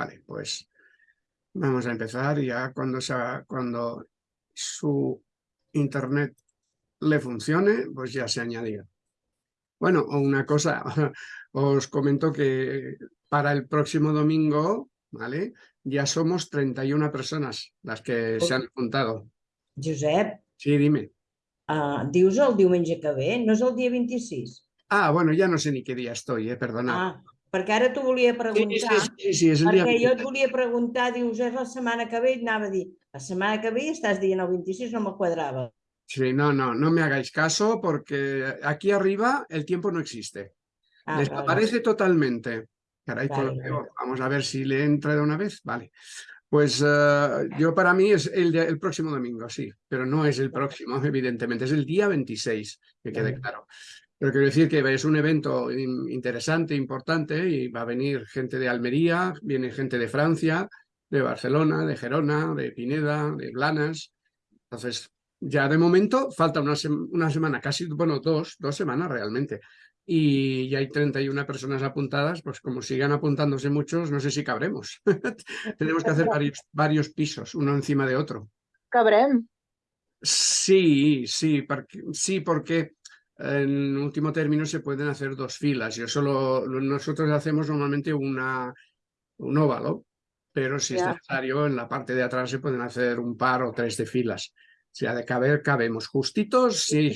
Vale, pues vamos a empezar ya cuando, sea, cuando su internet le funcione, pues ya se añadió. Bueno, una cosa, os comento que para el próximo domingo, ¿vale? Ya somos 31 personas las que se han apuntado. Josep, Sí, dime. uh, dius el diumenge que ve? No és el dia 26? Ah, bueno, ya no sé ni qué día estoy, eh, perdonad. Ah, perquè ara t'ho volia sí, preguntar. sí, sí, sí, es el día Perquè jo et 26. volia preguntar, dius, és la setmana que ve, i anava a dir, la setmana que ve estàs dient el 26, no me quadrava. Sí, no, no, no me hagáis caso porque aquí arriba el tiempo no existe. Ah, vale. Desaparece totalmente. Caray, Vale, vale. vamos a ver si le entra de una vez. Vale. Pues eh, yo para mí es el, de- el próximo domingo, sí, pero no es el próximo, evidentemente, es el día 26, que quede Vale. claro. Pero quiero decir que es un evento in- interesante, importante, y va a venir gente de Almería, viene gente de Francia, de Barcelona, de Gerona, de Pineda, de Blanas. Entonces, ya de momento falta una, sem- una semana, casi, bueno, dos, dos semanas realmente. Y ya hay 31 personas apuntadas, pues como sigan apuntándose muchos, no sé si cabremos. Tenemos que hacer varios, varios pisos, uno encima de otro. Cabrem. Sí, sí, porque, sí, porque en último término se pueden hacer dos filas. Yo solo, nosotros hacemos normalmente una, un óvalo, pero si es necesario, en la parte de atrás se pueden hacer un par o tres de filas. Si ha de caber, cabemos justitos, sí,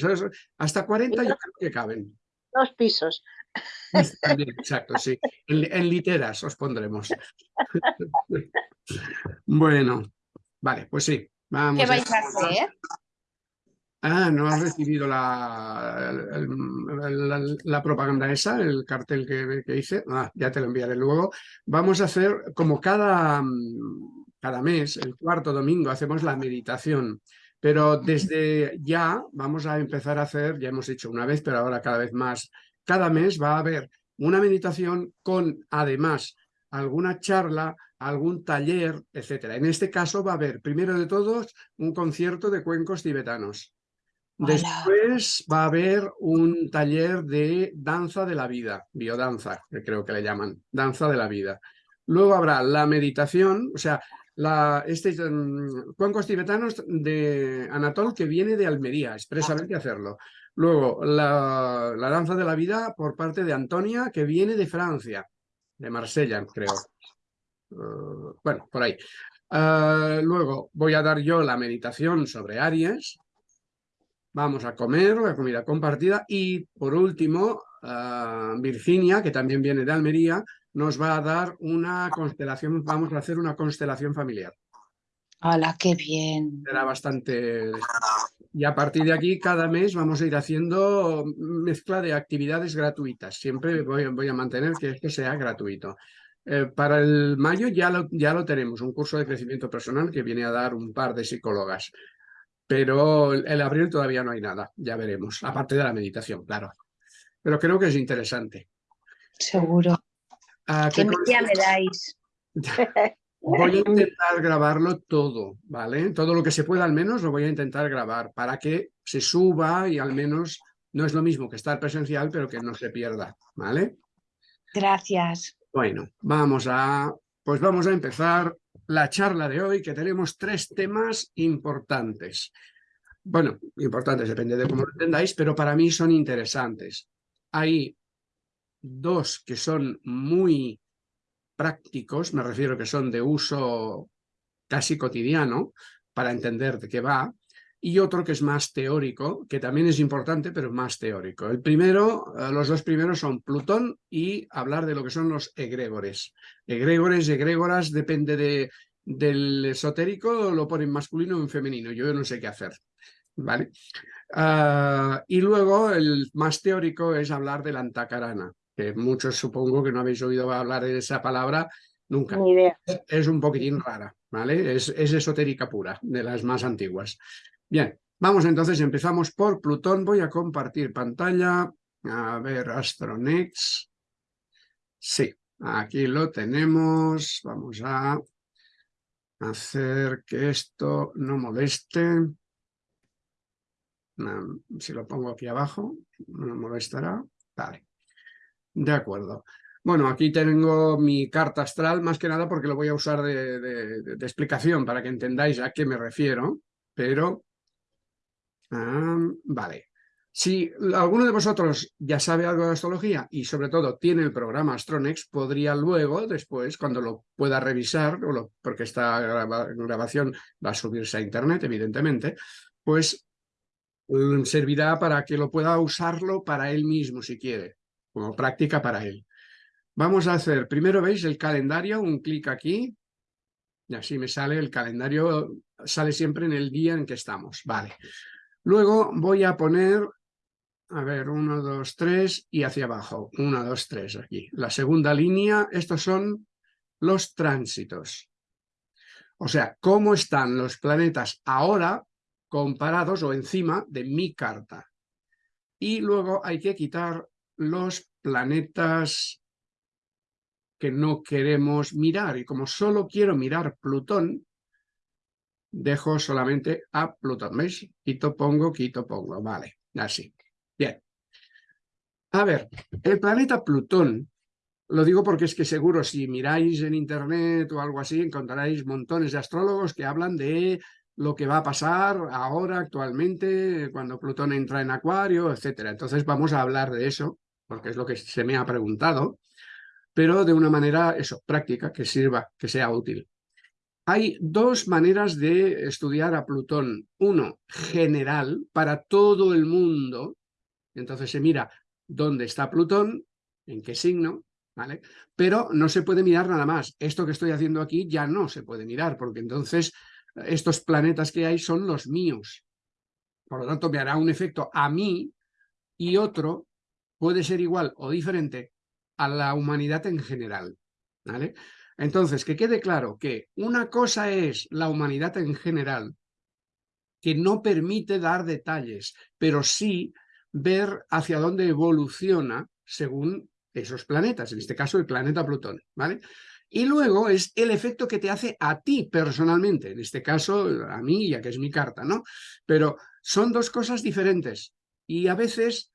hasta 40 yo creo que caben. Dos pisos. También, exacto, sí. En, en literas os pondremos. Bueno, vale, pues sí. Vamos ¿Qué a- vais a hacer? Ah, ¿no has recibido la, la, la propaganda esa, el cartel que, que hice? Ah, ya te lo enviaré luego. Vamos a hacer, como cada, cada mes, el cuarto domingo, hacemos la meditación. Pero desde ya vamos a empezar a hacer, ya hemos hecho una vez, pero ahora cada vez más. Cada mes va a haber una meditación con, además, alguna charla, algún taller, etcétera. En este caso va a haber, primero de todos, un concierto de cuencos tibetanos. Después va a haber un taller de danza de la vida, biodanza, que creo que le llaman, danza de la vida. Luego habrá la meditación, o sea, la, este mm, cuencos tibetanos de Anatol que viene de Almería, expresamente a hacerlo. Luego la, la danza de la vida por parte de Antonia que viene de Francia, de Marsella, creo. Eh, bueno, por ahí. Eh, luego voy a dar yo la meditación sobre Aries. Vamos a comer, la comida compartida. Y por último, Virginia, que también viene de Almería, nos va a dar una constelación, vamos a hacer una constelación familiar. Hola, qué bien. Será bastante... Y a partir de aquí, cada mes vamos a ir haciendo mezcla de actividades gratuitas. Siempre voy, voy a mantener que esto sea gratuito. Eh, para el mayo ya lo, ya lo tenemos, un curso de crecimiento personal que viene a dar un par de psicólogas. Pero el, abril todavía no hay nada, ya veremos, aparte de la meditación, claro. Pero creo que es interesante. Seguro. Ah, ¿Qué ¿qué me dais? Voy a intentar grabarlo todo, ¿vale? Todo lo que se pueda al menos lo voy a intentar grabar para que se suba y al menos no es lo mismo que estar presencial, pero que no se pierda, ¿vale? Gracias. Bueno, vamos a, pues vamos a empezar la charla de hoy, que tenemos tres temas importantes. Bueno, importantes, depende de cómo lo entendáis, pero para mí son interesantes. Hay dos que son muy prácticos, me refiero que son de uso casi cotidiano para entender de qué va, y otro que es más teórico, que también es importante, pero más teórico. El primero, eh, los dos primeros son Plutón y hablar de lo que son los egregores. Egregores, egregoras, depende de, del esotérico, lo ponen masculino o en femenino, yo no sé qué hacer, ¿vale? Ah, y luego el más teórico es hablar de la antacarana, que muchos supongo que no habéis oído hablar de esa palabra nunca. Ni idea. Es un poquitín rara, ¿vale? Es, es esotérica pura, de las más antiguas. Bien, vamos entonces, empezamos por Plutón. Voy a compartir pantalla. A ver, Astronex. Sí, aquí lo tenemos. Vamos a hacer que esto no moleste. Mm, Si lo pongo aquí abajo, no molestará. Vale. De acuerdo. Bueno, aquí tengo mi carta astral, más que nada porque lo voy a usar de, de- de explicación para que entendáis a qué me refiero, pero... ah, vale. Si alguno de vosotros ya sabe algo de astrología y sobre todo tiene el programa Astronex, podría luego, después, cuando lo pueda revisar, porque esta graba- grabación va a subirse a internet, evidentemente, pues mm, servirá para que lo pueda usarlo para él mismo, si quiere, como práctica para él. Vamos a hacer, primero veis el calendario, un clic aquí, y así me sale el calendario, sale siempre en el día en que estamos, vale. Luego voy a poner, a ver, uno, dos, tres, y hacia abajo, uno, dos, tres, aquí. La segunda línea, estos son los tránsitos. O sea, cómo están los planetas ahora comparados o encima de mi carta. Y luego hay que quitar los planetas que no queremos mirar. Y como solo quiero mirar Plutón, dejo solamente a Plutón. Quito, pongo, quito, pongo. Vale, así. Bien. A ver, el planeta Plutón, lo digo porque es que seguro si miráis en internet o algo así, encontraréis montones de astrólogos que hablan de lo que va a pasar ahora, actualmente, cuando Plutón entra en Acuario, etcétera. Entonces vamos a hablar de eso, porque es lo que se me ha preguntado, pero de una manera, eso, práctica, que sirva, que sea útil. Hay dos maneras de estudiar a Plutón. Uno, general, para todo el mundo. Entonces se mira dónde está Plutón, en qué signo, ¿vale? Pero no se puede mirar nada más. Esto que estoy haciendo aquí ya no se puede mirar, porque entonces estos planetas que hay son los míos. Por lo tanto, me hará un efecto a mí y otro puede ser igual o diferente a la humanidad en general, ¿vale? Entonces, que quede claro que una cosa es la humanidad en general, que no permite dar detalles, pero sí ver hacia dónde evoluciona según esos planetas, en este caso el planeta Plutón, ¿vale? Y luego es el efecto que te hace a ti personalmente, en este caso a mí, ya que es mi carta, ¿no? Pero son dos cosas diferentes y a veces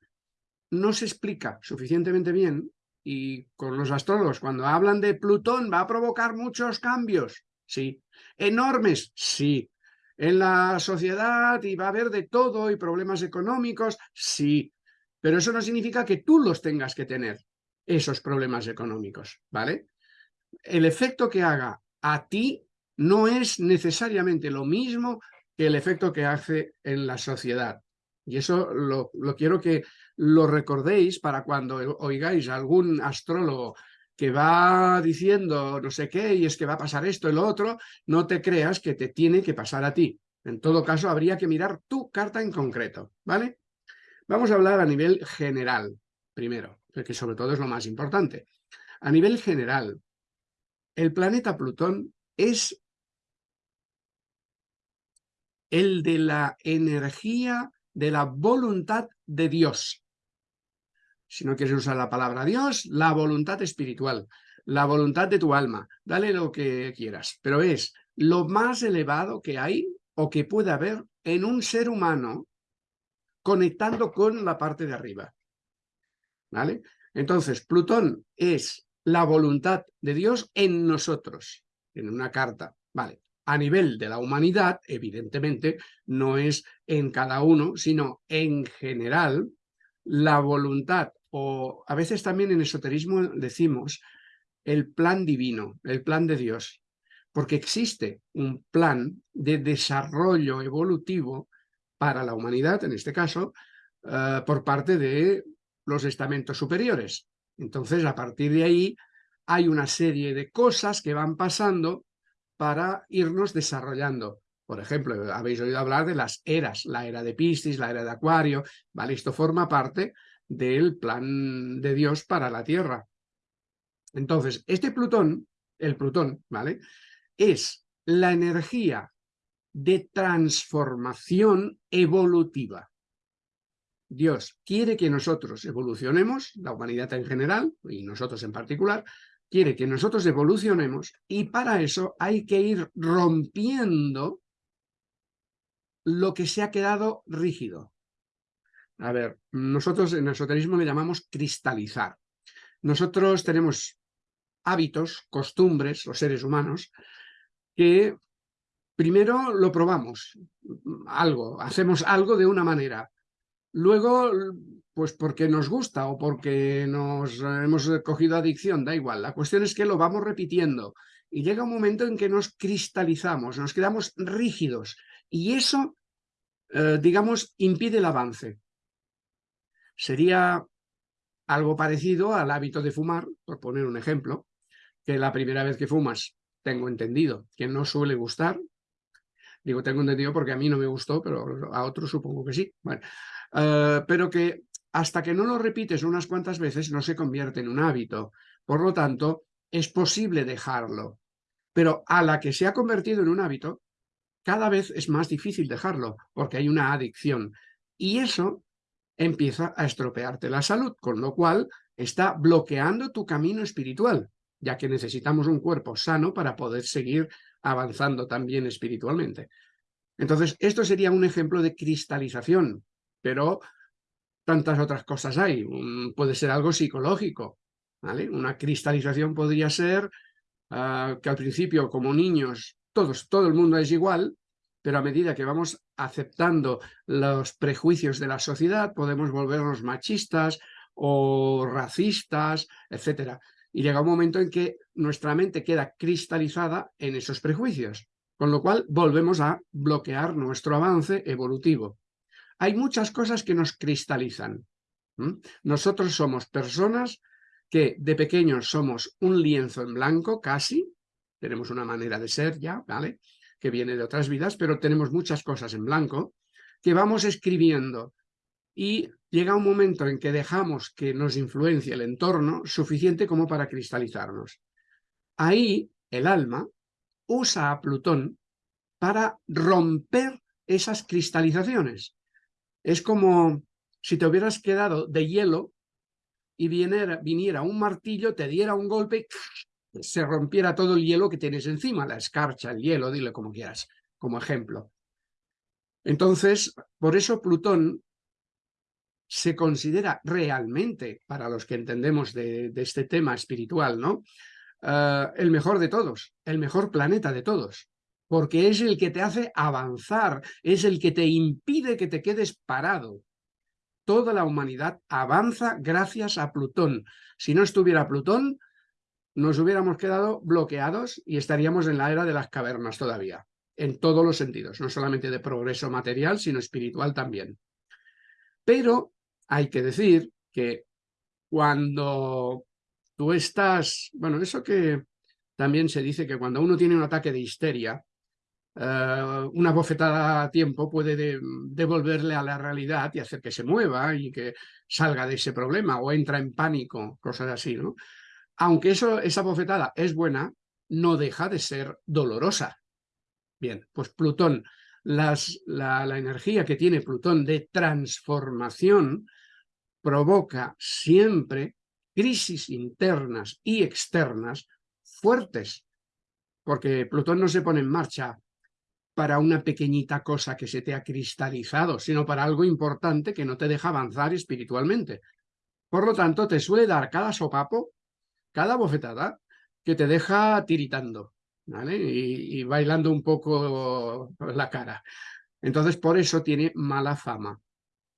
no se explica suficientemente bien y con los astrólogos, cuando hablan de Plutón, va a provocar muchos cambios, sí. Enormes, sí. En la sociedad y va a haber de todo y problemas económicos, sí. Pero eso no significa que tú los tengas que tener, esos problemas económicos, ¿vale? El efecto que haga a ti no es necesariamente lo mismo que el efecto que hace en la sociedad. Y eso lo, lo quiero que lo recordéis para cuando oigáis a algún astrólogo que va diciendo no sé qué y es que va a pasar esto y lo otro, no te creas que te tiene que pasar a ti. En todo caso, habría que mirar tu carta en concreto, ¿vale? Vamos a hablar a nivel general, primero, que sobre todo es lo más importante. A nivel general, el planeta Plutón es el de la energía de la voluntad de Dios. Si no quieres usar la palabra Dios, la voluntad espiritual, la voluntad de tu alma, dale lo que quieras, pero es lo más elevado que hay o que puede haber en un ser humano conectando con la parte de arriba. ¿Vale? Entonces, Plutón es la voluntad de Dios en nosotros, en una carta. Vale, a nivel de la humanidad, evidentemente, no es en cada uno, sino en general, la voluntad, o a veces también en esoterismo decimos el plan divino, el plan de Dios, porque existe un plan de desarrollo evolutivo para la humanidad, en este caso, uh, por parte de los estamentos superiores. Entonces, a partir de ahí, hay una serie de cosas que van pasando para irnos desarrollando. Por ejemplo, habéis oído hablar de las eras, la era de Piscis, la era de Acuario, ¿vale? Esto forma parte del plan de Dios para la Tierra. Entonces, este Plutón, el Plutón, ¿vale? Es la energía de transformación evolutiva. Dios quiere que nosotros evolucionemos, la humanidad en general, y nosotros en particular, quiere que nosotros evolucionemos y para eso hay que ir rompiendo lo que se ha quedado rígido. A ver, nosotros en esoterismo le llamamos cristalizar. nosotros tenemos hábitos, costumbres, los seres humanos, que primero lo probamos, algo, hacemos algo de una manera. Luego, pues porque nos gusta o porque nos hemos cogido adicción, da igual. La cuestión es que lo vamos repitiendo y llega un momento en que nos cristalizamos, nos quedamos rígidos y eso, eh, digamos, impide el avance. Sería algo parecido al hábito de fumar, por poner un ejemplo, que la primera vez que fumas, tengo entendido, que no suele gustar. Digo, tengo entendido porque a mí no me gustó, pero a otros supongo que sí. Eh, pero que hasta que no lo repites unas cuantas veces no se convierte en un hábito. Por lo tanto, es posible dejarlo. Pero a la que se ha convertido en un hábito, cada vez es más difícil dejarlo, porque hay una adicción. Y eso empieza a estropearte la salud, con lo cual está bloqueando tu camino espiritual, ya que necesitamos un cuerpo sano para poder seguir avanzando también espiritualmente. Entonces, esto sería un ejemplo de cristalización, pero tantas otras cosas hay. puede ser algo psicológico, ¿vale? Una cristalización podría ser ah, que al principio, como niños, todos, todo el mundo es igual, pero a medida que vamos aceptando los prejuicios de la sociedad, podemos volvernos machistas o racistas, etcétera. Y llega un momento en que nuestra mente queda cristalizada en esos prejuicios, con lo cual volvemos a bloquear nuestro avance evolutivo. Hay muchas cosas que nos cristalizan. Nosotros somos personas que de pequeños somos un lienzo en blanco, casi, tenemos una manera de ser ya, ¿vale? Que viene de otras vidas, pero tenemos muchas cosas en blanco que vamos escribiendo y llega un momento en que dejamos que nos influencie el entorno suficiente como para cristalizarnos. Ahí el alma usa a Plutón para romper esas cristalizaciones. Es como si te hubieras quedado de hielo y viniera, viniera un martillo, te diera un golpe se rompiera todo el hielo que tienes encima, la escarcha, el hielo, dile como quieras, como ejemplo. Entonces, por eso Plutón se considera realmente, para los que entendemos de, este tema espiritual, ¿no? Eh, el mejor de todos, el mejor planeta de todos, porque es el que te hace avanzar, es el que te impide que te quedes parado. Toda la humanidad avanza gracias a Plutón. Si no estuviera Plutón, nos hubiéramos quedado bloqueados y estaríamos en la era de las cavernas todavía, en todos los sentidos, no solamente de progreso material, sino espiritual también. Pero hay que decir que cuando tú estás, bueno, eso que también se dice que cuando uno tiene un ataque de histeria, eh, una bofetada a tiempo puede devolverle a la realidad y hacer que se mueva y que salga de ese problema o entra en pánico, cosas así, ¿no? Aunque eso, esa bofetada es buena, no deja de ser dolorosa. Bien, pues Plutón, las, la, la energía que tiene Plutón de transformación provoca siempre crisis internas y externas fuertes, porque Plutón no se pone en marcha para una pequeñita cosa que se te ha cristalizado, sino para algo importante que no te deja avanzar espiritualmente. Por lo tanto, te suele dar cada sopapo, cada bofetada, que te deja tiritando, ¿vale? y bailando un poco la cara. Entonces, por eso tiene mala fama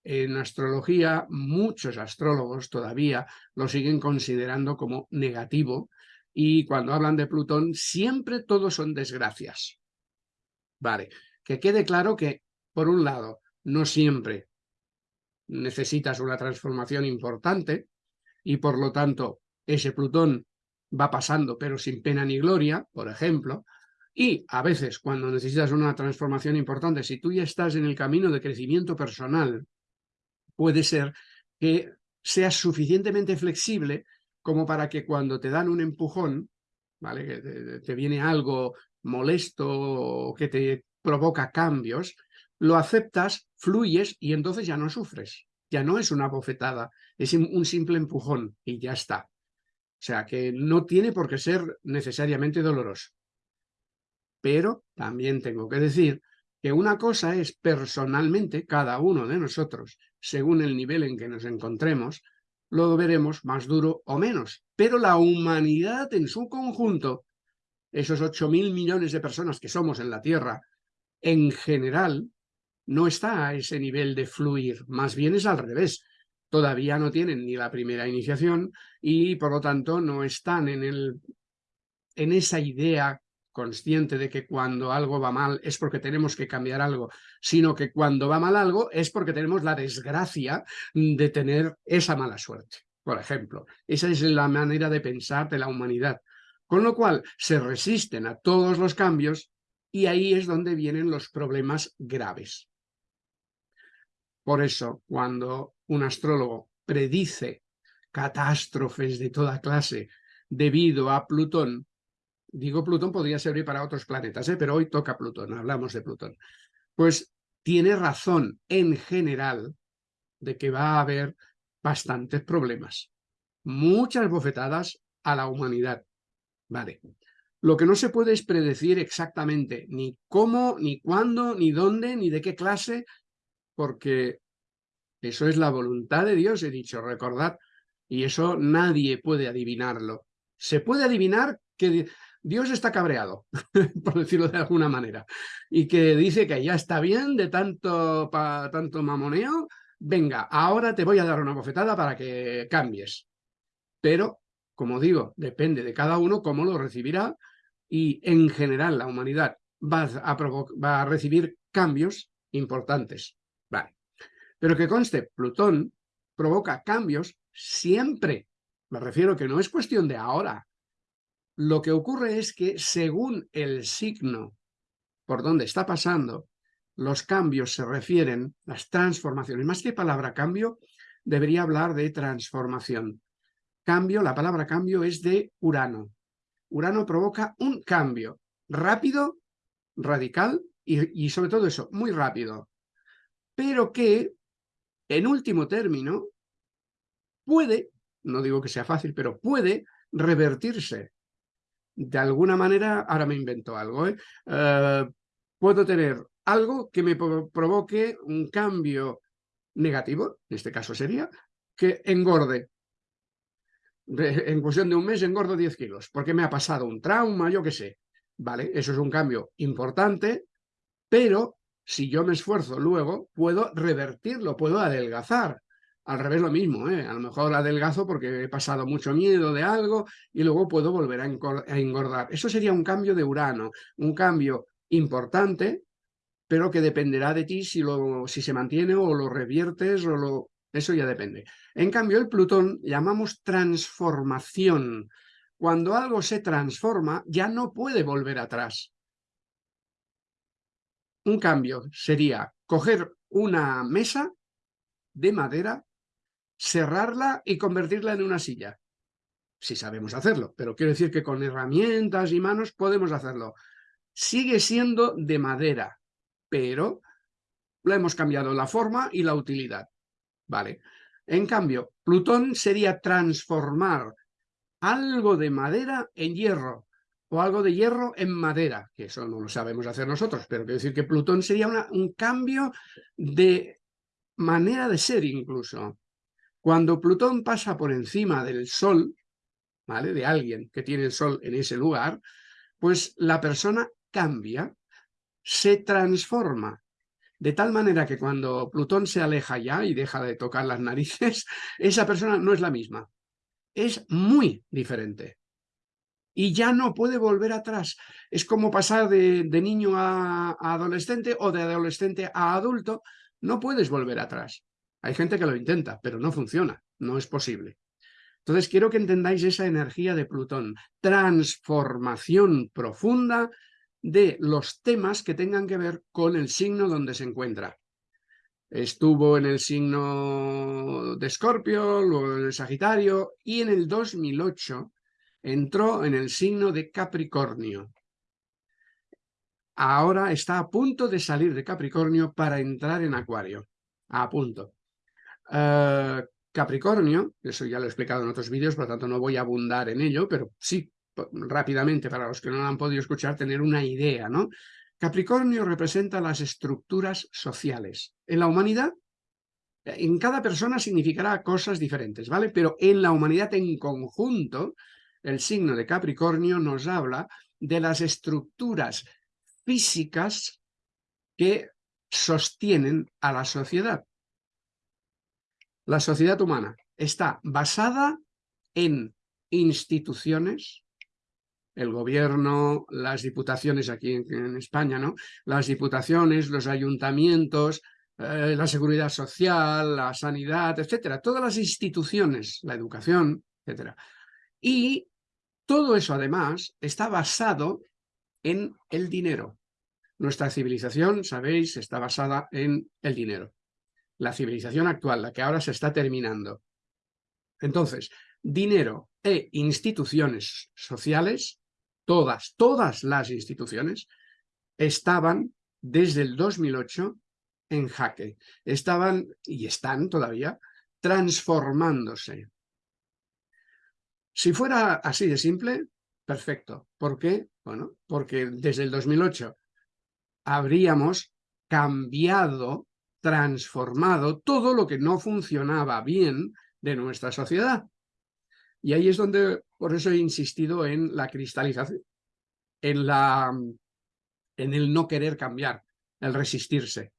en astrología muchos astrólogos todavía lo siguen considerando como negativo y cuando hablan de Plutón siempre todos son desgracias. Vale, que quede claro que, por un lado, no siempre necesitas una transformación importante y por lo tanto ese Plutón va pasando pero sin pena ni gloria, por ejemplo, y a veces cuando necesitas una transformación importante, si tú ya estás en el camino de crecimiento personal puede ser que seas suficientemente flexible como para que cuando te dan un empujón, ¿vale? que te, viene algo molesto o que te provoca cambios, lo aceptas, fluyes y entonces ya no sufres. Ya no es una bofetada, es un simple empujón y ya está. O sea que no tiene por qué ser necesariamente doloroso. Pero también tengo que decir que una cosa es personalmente cada uno de nosotros, según el nivel en que nos encontremos, lo veremos más duro o menos. Pero la humanidad en su conjunto, esos 8.000 millones de personas que somos en la Tierra, en general, no está a ese nivel de fluir, más bien es al revés. Todavía no tienen ni la primera iniciación y, por lo tanto, no están en, el, en esa idea consciente de que cuando algo va mal es porque tenemos que cambiar algo, sino que cuando va mal algo es porque tenemos la desgracia de tener esa mala suerte, por ejemplo. Esa es la manera de pensar de la humanidad. Con lo cual, se resisten a todos los cambios y ahí es donde vienen los problemas graves. Por eso, cuando un astrólogo predice catástrofes de toda clase debido a Plutón, digo Plutón podría servir para otros planetas, ¿eh? pero hoy toca Plutón, hablamos de Plutón, pues tiene razón en general de que va a haber bastantes problemas, muchas bofetadas a la humanidad. Vale. Lo que no se puede es predecir exactamente ni cómo, ni cuándo, ni dónde, ni de qué clase, porque eso es la voluntad de Dios, he dicho, recordad, y eso nadie puede adivinarlo. Se puede adivinar que Dios está cabreado, por decirlo de alguna manera, y que dice que ya está bien de tanto, tanto mamoneo, venga, ahora te voy a dar una bofetada para que cambies. Pero, como digo, depende de cada uno cómo lo recibirá y en general la humanidad va a, va a recibir cambios importantes. Vale. Pero que conste, Plutón provoca cambios siempre. Me refiero que no es cuestión de ahora, lo que ocurre es que según el signo por donde está pasando, los cambios se refieren, las transformaciones, más que palabra cambio, debería hablar de transformación. Cambio, la palabra cambio es de Urano. Urano provoca un cambio rápido, radical y, y sobre todo eso, muy rápido, pero que en último término puede, no digo que sea fácil, pero puede revertirse de alguna manera, ahora me invento algo, ¿eh? Eh, puedo tener algo que me provoque un cambio negativo, en este caso sería, que engorde. en cuestión de un mes engordo 10 kilos, porque me ha pasado un trauma, yo qué sé. Vale, eso es un cambio importante, pero si yo me esfuerzo luego, puedo revertirlo, puedo adelgazar. Al revés lo mismo, ¿eh? a lo mejor adelgazo porque he pasado mucho miedo de algo y luego puedo volver a engordar. Eso sería un cambio de Urano, un cambio importante, pero que dependerá de ti si, lo, si se mantiene o lo reviertes o lo... Eso ya depende. En cambio, el Plutón llamamos transformación. Cuando algo se transforma, ya no puede volver atrás. Un cambio sería coger una mesa de madera cerrarla y convertirla en una silla. Si sabemos hacerlo, pero quiero decir que con herramientas y manos podemos hacerlo. Sigue siendo de madera, pero lo hemos cambiado la forma y la utilidad. ¿Vale? En cambio, Plutón sería transformar algo de madera en hierro o algo de hierro en madera, que eso no lo sabemos hacer nosotros, pero quiero decir que Plutón sería un cambio de manera de ser incluso. Cuando Plutón pasa por encima del Sol, ¿vale? de alguien que tiene el Sol en ese lugar, pues la persona cambia, se transforma, de tal manera que cuando Plutón se aleja ya y deja de tocar las narices, esa persona no es la misma, es muy diferente. Y ya no puede volver atrás. Es como pasar de, niño a adolescente o de adolescente a adulto, no puedes volver atrás. Hay gente que lo intenta, pero no funciona, no es posible. Entonces quiero que entendáis esa energía de Plutón, transformación profunda de los temas que tengan que ver con el signo donde se encuentra. Estuvo en el signo de Escorpio, luego en el Sagitario y en el 2008 entró en el signo de Capricornio. Ahora está a punto de salir de Capricornio para entrar en Acuario. A punto. Eh, Capricornio, eso ya lo he explicado en otros vídeos, por lo tanto no voy a abundar en ello, pero sí, rápidamente, para los que no lo han podido escuchar, tener una idea, ¿no? Capricornio representa las estructuras sociales. En la humanidad, En cada persona significará cosas diferentes, ¿vale? Pero en la humanidad en conjunto, el signo de Capricornio nos habla de las estructuras físicas que sostienen a la sociedad. La sociedad humana está basada en instituciones, el gobierno, las diputaciones aquí en, España, ¿no? Las diputaciones, los ayuntamientos, eh, la seguridad social, la sanidad, etcétera. Todas las instituciones, la educación, etcétera. Y todo eso, además, está basado en el dinero. Nuestra civilización, sabéis, está basada en el dinero. La civilización actual, la que ahora se está terminando. Entonces, dinero e instituciones sociales, todas, todas las instituciones, estaban desde el 2008 en jaque. Estaban, y están todavía, transformándose. Si fuera así de simple, perfecto. ¿Por qué? Bueno, porque desde el 2008 habríamos cambiado, transformado todo lo que no funcionaba bien de nuestra sociedad. Y ahí es donde, por eso he insistido en la cristalización, en, la, en el no querer cambiar, el resistirse.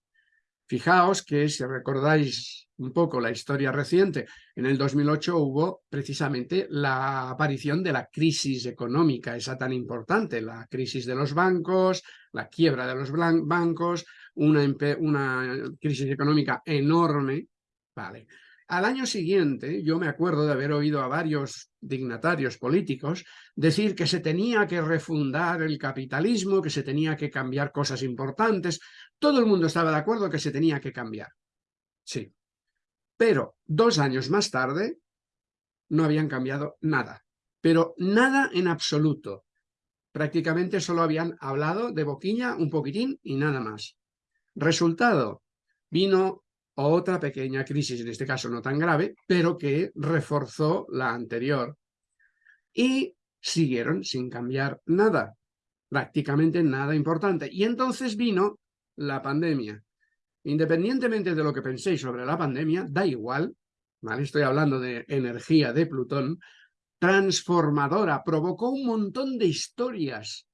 Fijaos que si recordáis un poco la historia reciente, en el 2008 hubo precisamente la aparición de la crisis económica, esa tan importante, la crisis de los bancos, la quiebra de los bancos, una, una crisis económica enorme, vale. Al año siguiente, yo me acuerdo de haber oído a varios dignatarios políticos decir que se tenía que refundar el capitalismo, que se tenía que cambiar cosas importantes. Todo el mundo estaba de acuerdo que se tenía que cambiar. Sí. Pero dos años más tarde no habían cambiado nada. Pero nada en absoluto. Prácticamente solo habían hablado de boquiña un poquitín y nada más. Resultado, vino otra pequeña crisis, en este caso no tan grave, pero que reforzó la anterior. Y siguieron sin cambiar nada, prácticamente nada importante. Y entonces vino la pandemia. Independientemente de lo que penséis sobre la pandemia, da igual, estoy hablando de energía de Plutón, transformadora, provocó un montón de historias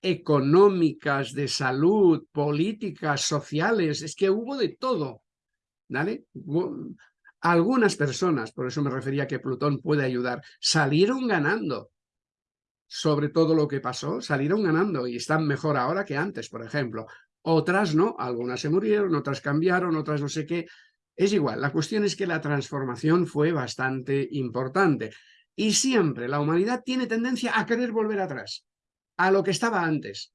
económicas, de salud, políticas, sociales, es que hubo de todo. ¿Vale? Algunas personas, por eso me refería que Plutón puede ayudar, salieron ganando sobre todo lo que pasó, salieron ganando y están mejor ahora que antes, por ejemplo. Otras no, algunas se murieron, otras cambiaron, otras no sé qué. Es igual, la cuestión es que la transformación fue bastante importante. Y siempre la humanidad tiene tendencia a querer volver atrás, a lo que estaba antes.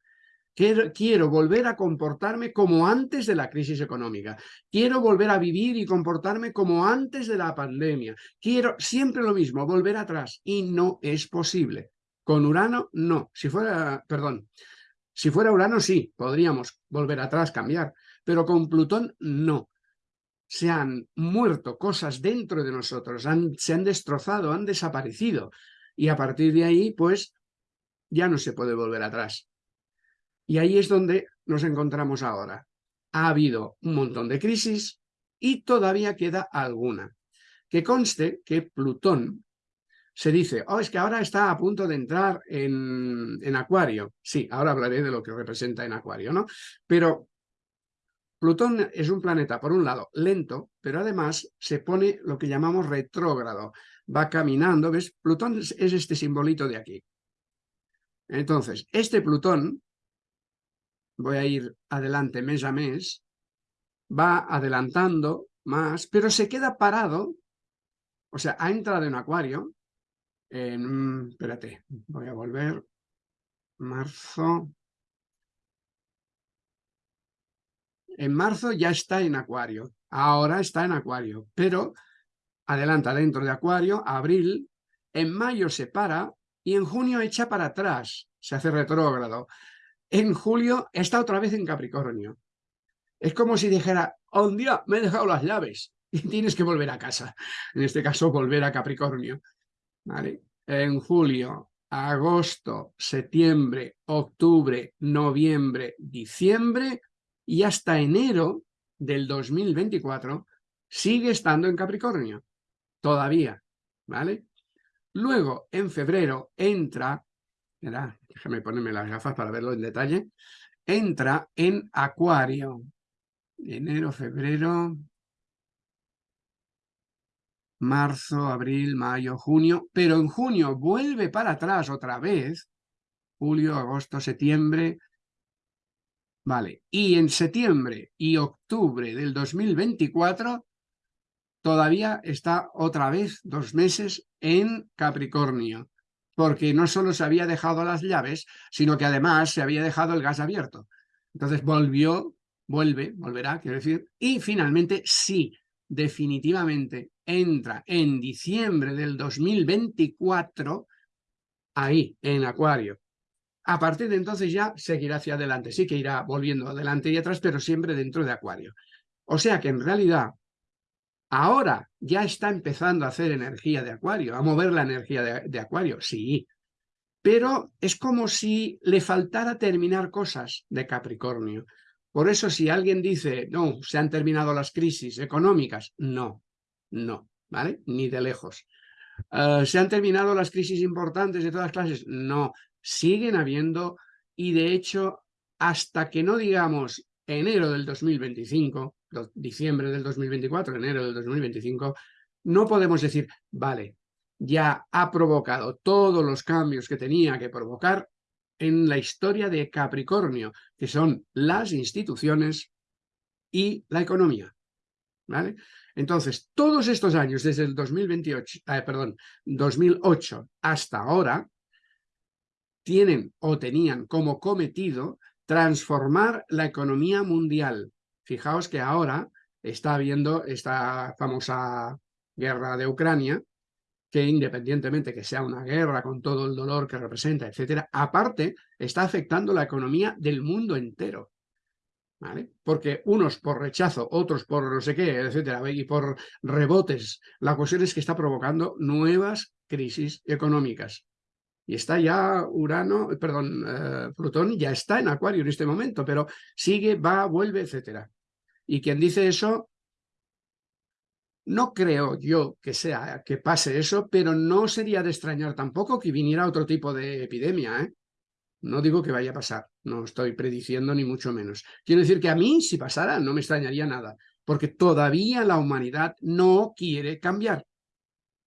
Quiero, volver a comportarme como antes de la crisis económica. Quiero volver a vivir y comportarme como antes de la pandemia. Quiero siempre lo mismo, volver atrás. Y no es posible. Con Urano, no. Si fuera, perdón, si fuera Urano, sí, podríamos volver atrás, cambiar. Pero con Plutón, no. Se han muerto cosas dentro de nosotros, se han destrozado, han desaparecido. Y a partir de ahí, pues, ya no se puede volver atrás. Y ahí es donde nos encontramos ahora. Ha habido un montón de crisis y todavía queda alguna. Que conste que Plutón se dice, oh, es que ahora está a punto de entrar en, en Acuario. Sí, ahora hablaré de lo que representa en Acuario, ¿no? Pero Plutón es un planeta, por un lado, lento, pero además se pone lo que llamamos retrógrado. Va caminando, ¿ves? Plutón es este simbolito de aquí. Entonces, este Plutón voy a ir adelante mes a mes, va adelantando más, pero se queda parado, o sea, ha entrado en acuario, en, espérate, voy a volver, marzo, en marzo ya está en acuario, ahora está en acuario, pero adelanta dentro de acuario, abril, en mayo se para y en junio echa para atrás, se hace retrógrado en julio está otra vez en Capricornio. Es como si dijera, oh, un día me he dejado las llaves y tienes que volver a casa. En este caso, volver a Capricornio. ¿Vale? En julio, agosto, septiembre, octubre, noviembre, diciembre y hasta enero del 2024 sigue estando en Capricornio, todavía, ¿vale? Luego, en febrero, entra, déjame ponerme las gafas para verlo en detalle, entra en Acuario. Enero, febrero, marzo, abril, mayo, junio, pero en junio vuelve para atrás otra vez, julio, agosto, septiembre, vale, y en septiembre y octubre del 2024 todavía está otra vez dos meses en Capricornio, porque no solo se había dejado las llaves, sino que además se había dejado el gas abierto. Entonces volvió, vuelve, volverá, quiero decir, y finalmente sí, definitivamente entra en diciembre del 2024 ahí, en Acuario. A partir de entonces ya seguirá hacia adelante, sí que irá volviendo adelante y atrás, pero siempre dentro de Acuario. O sea que en realidad ahora ya está empezando a hacer energía de Acuario, a mover la energía de, Acuario, sí, pero es como si le faltara terminar cosas de Capricornio. Por eso si alguien dice, no, se han terminado las crisis económicas, no, no, ¿vale? Ni de lejos. Eh, ¿Se han terminado las crisis importantes de todas clases? No, siguen habiendo y de hecho hasta que no digamos enero del 2025, diciembre del 2024, enero del 2025, no podemos decir, vale, ya ha provocado todos los cambios que tenía que provocar en la historia de Capricornio, que son las instituciones y la economía. ¿Vale? Entonces, todos estos años, desde el 2028, eh, perdón, 2008 hasta ahora, tienen o tenían como cometido transformar la economía mundial. Fijaos que ahora está habiendo esta famosa guerra de Ucrania, que independientemente que sea una guerra con todo el dolor que representa, etcétera, aparte está afectando la economía del mundo entero. ¿Vale? Porque unos por rechazo, otros por no sé qué, etcétera, y por rebotes, la cuestión es que está provocando nuevas crisis económicas. Y está ya Urano, perdón, eh, Plutón ya está en Acuario en este momento, pero sigue, va, vuelve, etcétera. Y quien dice eso no creo yo que sea que pase eso, pero no sería de extrañar tampoco que viniera otro tipo de epidemia. ¿eh? No digo que vaya a pasar, no estoy prediciendo ni mucho menos. Quiero decir que a mí, si pasara, no me extrañaría nada, porque todavía la humanidad no quiere cambiar.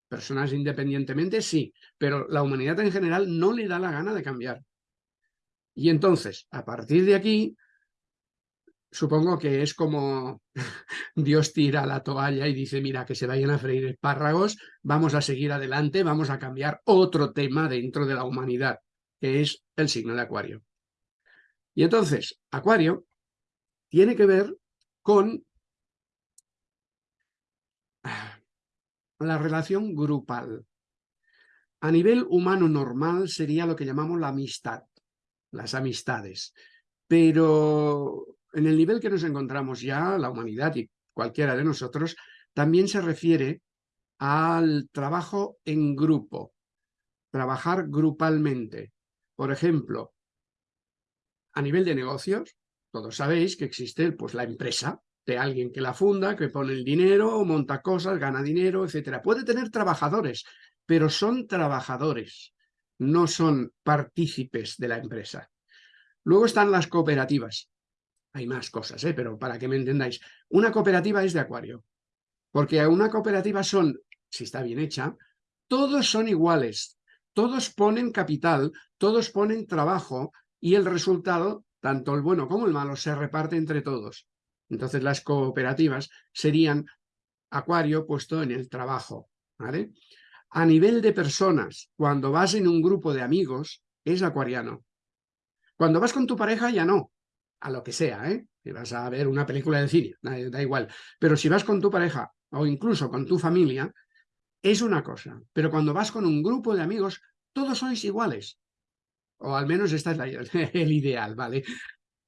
Personas independientemente sí, pero la humanidad en general no le da la gana de cambiar. Y entonces, a partir de aquí, supongo que es como Dios tira la toalla y dice, mira, que se vayan a freír espárragos, vamos a seguir adelante, vamos a cambiar otro tema dentro de la humanidad, que es el signo de Acuario. Y entonces, Acuario tiene que ver con la relación grupal. A nivel humano normal sería lo que llamamos la amistad, las amistades. Pero en el nivel que nos encontramos ya, la humanidad y cualquiera de nosotros, también se refiere al trabajo en grupo, trabajar grupalmente. Por ejemplo, a nivel de negocios, todos sabéis que existe pues, la empresa de alguien que la funda, que pone el dinero, monta cosas, gana dinero, etcétera. Puede tener trabajadores, pero son trabajadores, no son partícipes de la empresa. Luego están las cooperativas. Hay más cosas, ¿eh? pero para que me entendáis. Una cooperativa es de acuario, porque una cooperativa son, si está bien hecha, todos son iguales, todos ponen capital, todos ponen trabajo y el resultado, tanto el bueno como el malo, se reparte entre todos. Entonces las cooperativas serían acuario puesto en el trabajo. ¿vale? A nivel de personas, cuando vas en un grupo de amigos, es acuariano. Cuando vas con tu pareja ya no, a lo que sea, ¿eh? Si vas a ver una película de cine, da, igual. Pero si vas con tu pareja o incluso con tu familia, es una cosa. Pero cuando vas con un grupo de amigos, todos sois iguales. O al menos esta es el ideal, ¿vale?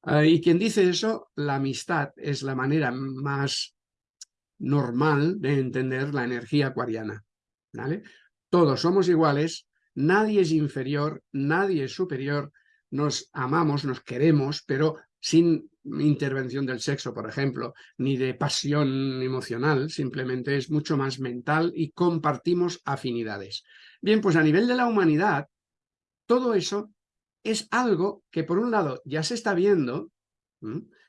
Ah, y quien dice eso, la amistad es la manera más normal de entender la energía acuariana, ¿vale? Todos somos iguales, nadie es inferior, nadie es superior, nos amamos, nos queremos, pero sin intervención del sexo, por ejemplo, ni de pasión emocional, simplemente es mucho más mental y compartimos afinidades. Bien, pues a nivel de la humanidad, todo eso es algo que por un lado ya se está viendo,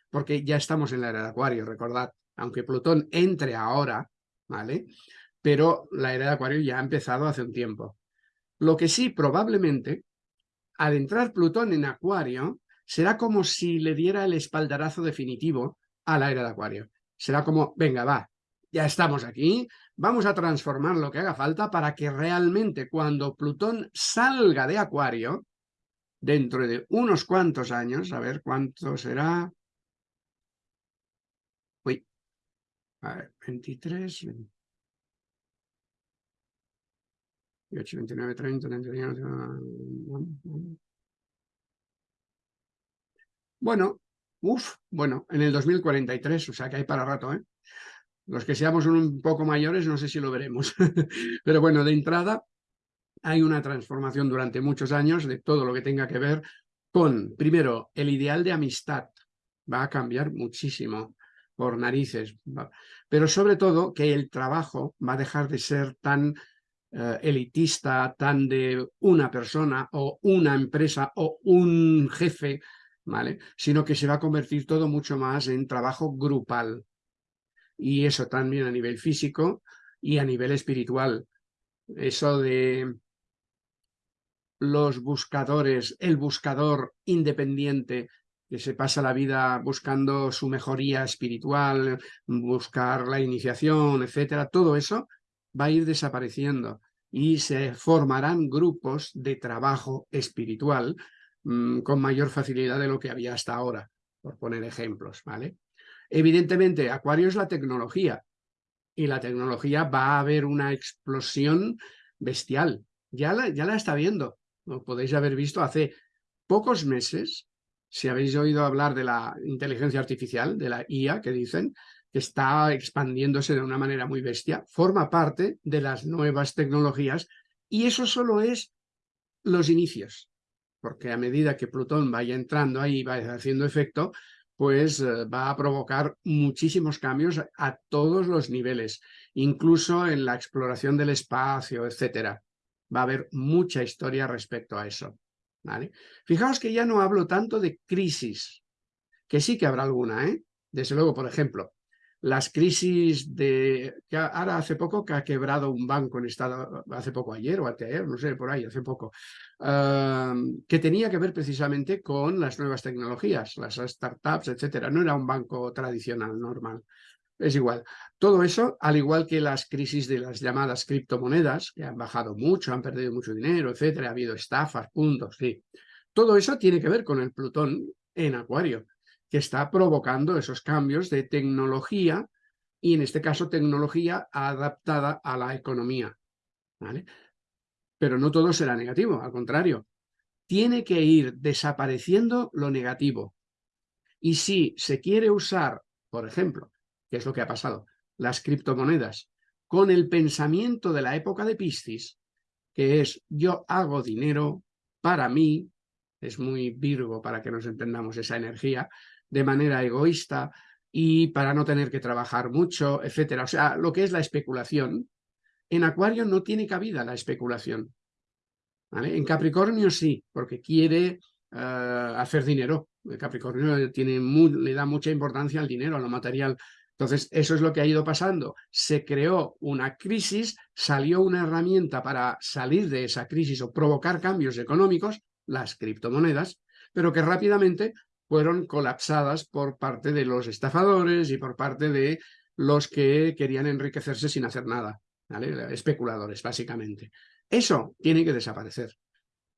porque ya estamos en la era de Acuario, recordad, aunque Plutón entre ahora, ¿vale? Pero la era de Acuario ya ha empezado hace un tiempo. Lo que sí, probablemente, al entrar Plutón en Acuario, será como si le diera el espaldarazo definitivo a la era de Acuario. Será como, venga, va, ya estamos aquí, vamos a transformar lo que haga falta para que realmente cuando Plutón salga de Acuario, dentro de unos cuantos años, a ver cuánto será... Uy, a ver, 23... 28, 29, 30, 31... Bueno, uff, bueno, en el 2043, o sea que hay para rato, ¿eh? Los que seamos un poco mayores no sé si lo veremos. Pero bueno, de entrada hay una transformación durante muchos años de todo lo que tenga que ver con, primero, el ideal de amistad. Va a cambiar muchísimo por narices. Pero sobre todo que el trabajo va a dejar de ser tan eh, elitista, tan de una persona o una empresa o un jefe Sino que se va a convertir todo mucho más en trabajo grupal. Y eso también a nivel físico y a nivel espiritual. Eso de los buscadores, el buscador independiente que se pasa la vida buscando su mejoría espiritual, buscar la iniciación, etcétera, todo eso va a ir desapareciendo y se formarán grupos de trabajo espiritual Mm, con mayor facilidad de lo que había hasta ahora, por poner ejemplos, ¿vale? Evidentemente, Acuario es la tecnología, y la tecnología va a haber una explosión bestial. Ya la, ya la está viendo, lo podéis haber visto hace pocos meses, si habéis oído hablar de la inteligencia artificial, de la IA, que dicen, que está expandiéndose de una manera muy bestia, forma parte de las nuevas tecnologías y eso solo es los inicios porque a medida que Plutón vaya entrando ahí vaya haciendo efecto, pues eh, va a provocar muchísimos cambios a todos los niveles, incluso en la exploración del espacio, etcétera. Va a haber mucha historia respecto a eso. ¿vale? Fijaos que ya no hablo tanto de crisis, que sí que habrá alguna, ¿eh? Desde luego, por ejemplo, las crisis de... que ahora hace poco que ha quebrado un banco en estado, hace poco ayer o ayer, no sé, por ahí, hace poco, que tenía que ver precisamente con las nuevas tecnologías, las startups, etcétera. No era un banco tradicional, normal. Es igual. Todo eso, al igual que las crisis de las llamadas criptomonedas, que han bajado mucho, han perdido mucho dinero, etcétera, ha habido estafas, puntos, sí. Todo eso tiene que ver con el Plutón en Acuario que está provocando esos cambios de tecnología y en este caso tecnología adaptada a la economía. ¿vale? Pero no todo será negativo, al contrario. Tiene que ir desapareciendo lo negativo. Y si se quiere usar, por ejemplo, que es lo que ha pasado, las criptomonedas, con el pensamiento de la época de Piscis, que es yo hago dinero para mí, es muy Virgo para que nos entendamos esa energía, de manera egoísta y para no tener que trabajar mucho, etcétera. O sea, lo que es la especulación. En Acuario no tiene cabida la especulación. En Capricornio sí, porque quiere eh, hacer dinero. El Capricornio tiene le da mucha importancia al dinero, a lo material. Entonces, eso es lo que ha ido pasando. Se creó una crisis, salió una herramienta para salir de esa crisis o provocar cambios económicos, las criptomonedas, pero que rápidamente fueron colapsadas por parte de los estafadores y por parte de los que querían enriquecerse sin hacer nada, especuladores básicamente. Eso tiene que desaparecer.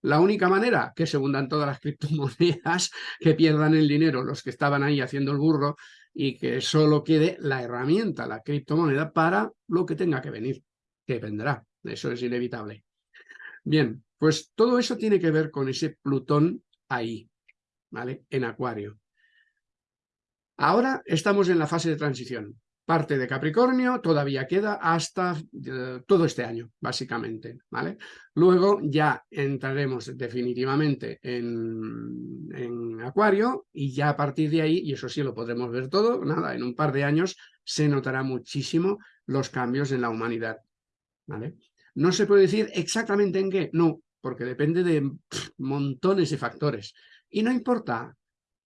La única manera que se hundan todas las criptomonedas, que pierdan el dinero los que estaban ahí haciendo el burro y que solo quede la herramienta, la criptomoneda, para lo que tenga que venir, que vendrá. Eso es inevitable. Bien, pues todo eso tiene que ver con ese Plutón ahí, ¿vale? En Acuario. Ahora estamos en la fase de transición. parte de Capricornio todavía queda hasta eh, todo este año, básicamente, ¿vale? Luego ya entraremos definitivamente en, en, Acuario y ya a partir de ahí, y eso sí lo podremos ver todo, nada, en un par de años se notará muchísimo los cambios en la humanidad, ¿vale? No se puede decir exactamente en qué, no, porque depende de montones de factores. Y no importa,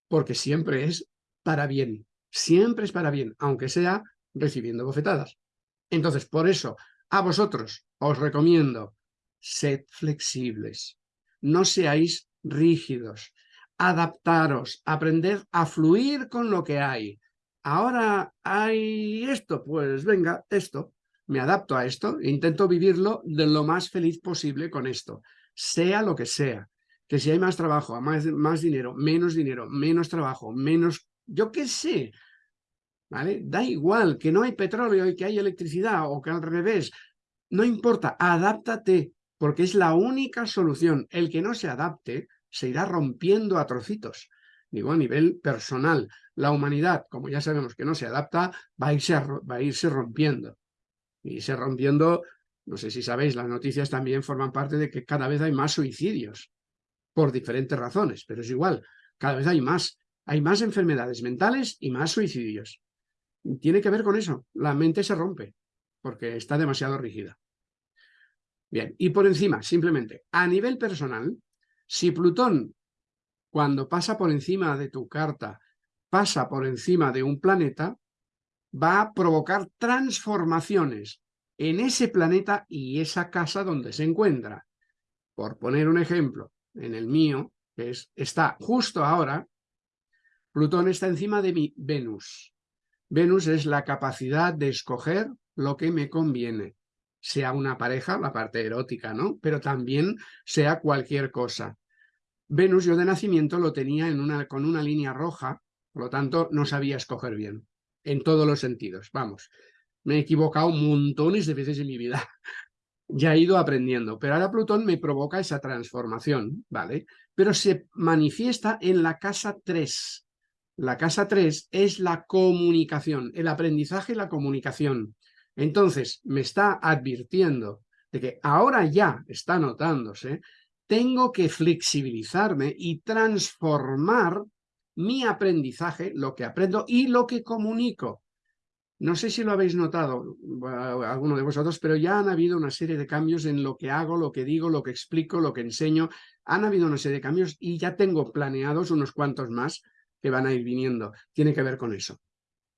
porque siempre es para bien, siempre es para bien, aunque sea recibiendo bofetadas. Entonces, por eso, a vosotros os recomiendo, sed flexibles, no seáis rígidos, adaptaros, aprender a fluir con lo que hay. Ahora hay esto, pues venga, esto, me adapto a esto intento vivirlo de lo más feliz posible con esto, sea lo que sea. Que si hay más trabajo, más, más dinero, menos dinero, menos trabajo, menos yo qué sé, ¿vale? Da igual que no hay petróleo y que hay electricidad o que al revés, no importa, adáptate, porque es la única solución. El que no se adapte se irá rompiendo a trocitos, digo a nivel personal. La humanidad, como ya sabemos que no se adapta, va a irse, va a irse rompiendo. Y irse rompiendo, no sé si sabéis, las noticias también forman parte de que cada vez hay más suicidios, por diferentes razones, pero es igual, cada vez hay más. Hay más enfermedades mentales y más suicidios. Tiene que ver con eso. La mente se rompe porque está demasiado rígida. Bien, y por encima, simplemente, a nivel personal, si Plutón, cuando pasa por encima de tu carta, pasa por encima de un planeta, va a provocar transformaciones en ese planeta y esa casa donde se encuentra. Por poner un ejemplo, en el mío, que es, está justo ahora Plutón está encima de mi Venus. Venus es la capacidad de escoger lo que me conviene, sea una pareja, la parte erótica, ¿no? Pero también sea cualquier cosa. Venus yo de nacimiento lo tenía en una, con una línea roja, por lo tanto no sabía escoger bien, en todos los sentidos, vamos. Me he equivocado montones de veces en mi vida, ya he ido aprendiendo, pero ahora Plutón me provoca esa transformación, ¿vale? Pero se manifiesta en la casa 3, la casa 3 es la comunicación, el aprendizaje y la comunicación. Entonces, me está advirtiendo de que ahora ya está notándose, tengo que flexibilizarme y transformar mi aprendizaje, lo que aprendo y lo que comunico. No sé si lo habéis notado alguno de vosotros, pero ya han habido una serie de cambios en lo que hago, lo que digo, lo que explico, lo que enseño. Han habido una serie de cambios y ya tengo planeados unos cuantos más que van a ir viniendo. Tiene que ver con eso.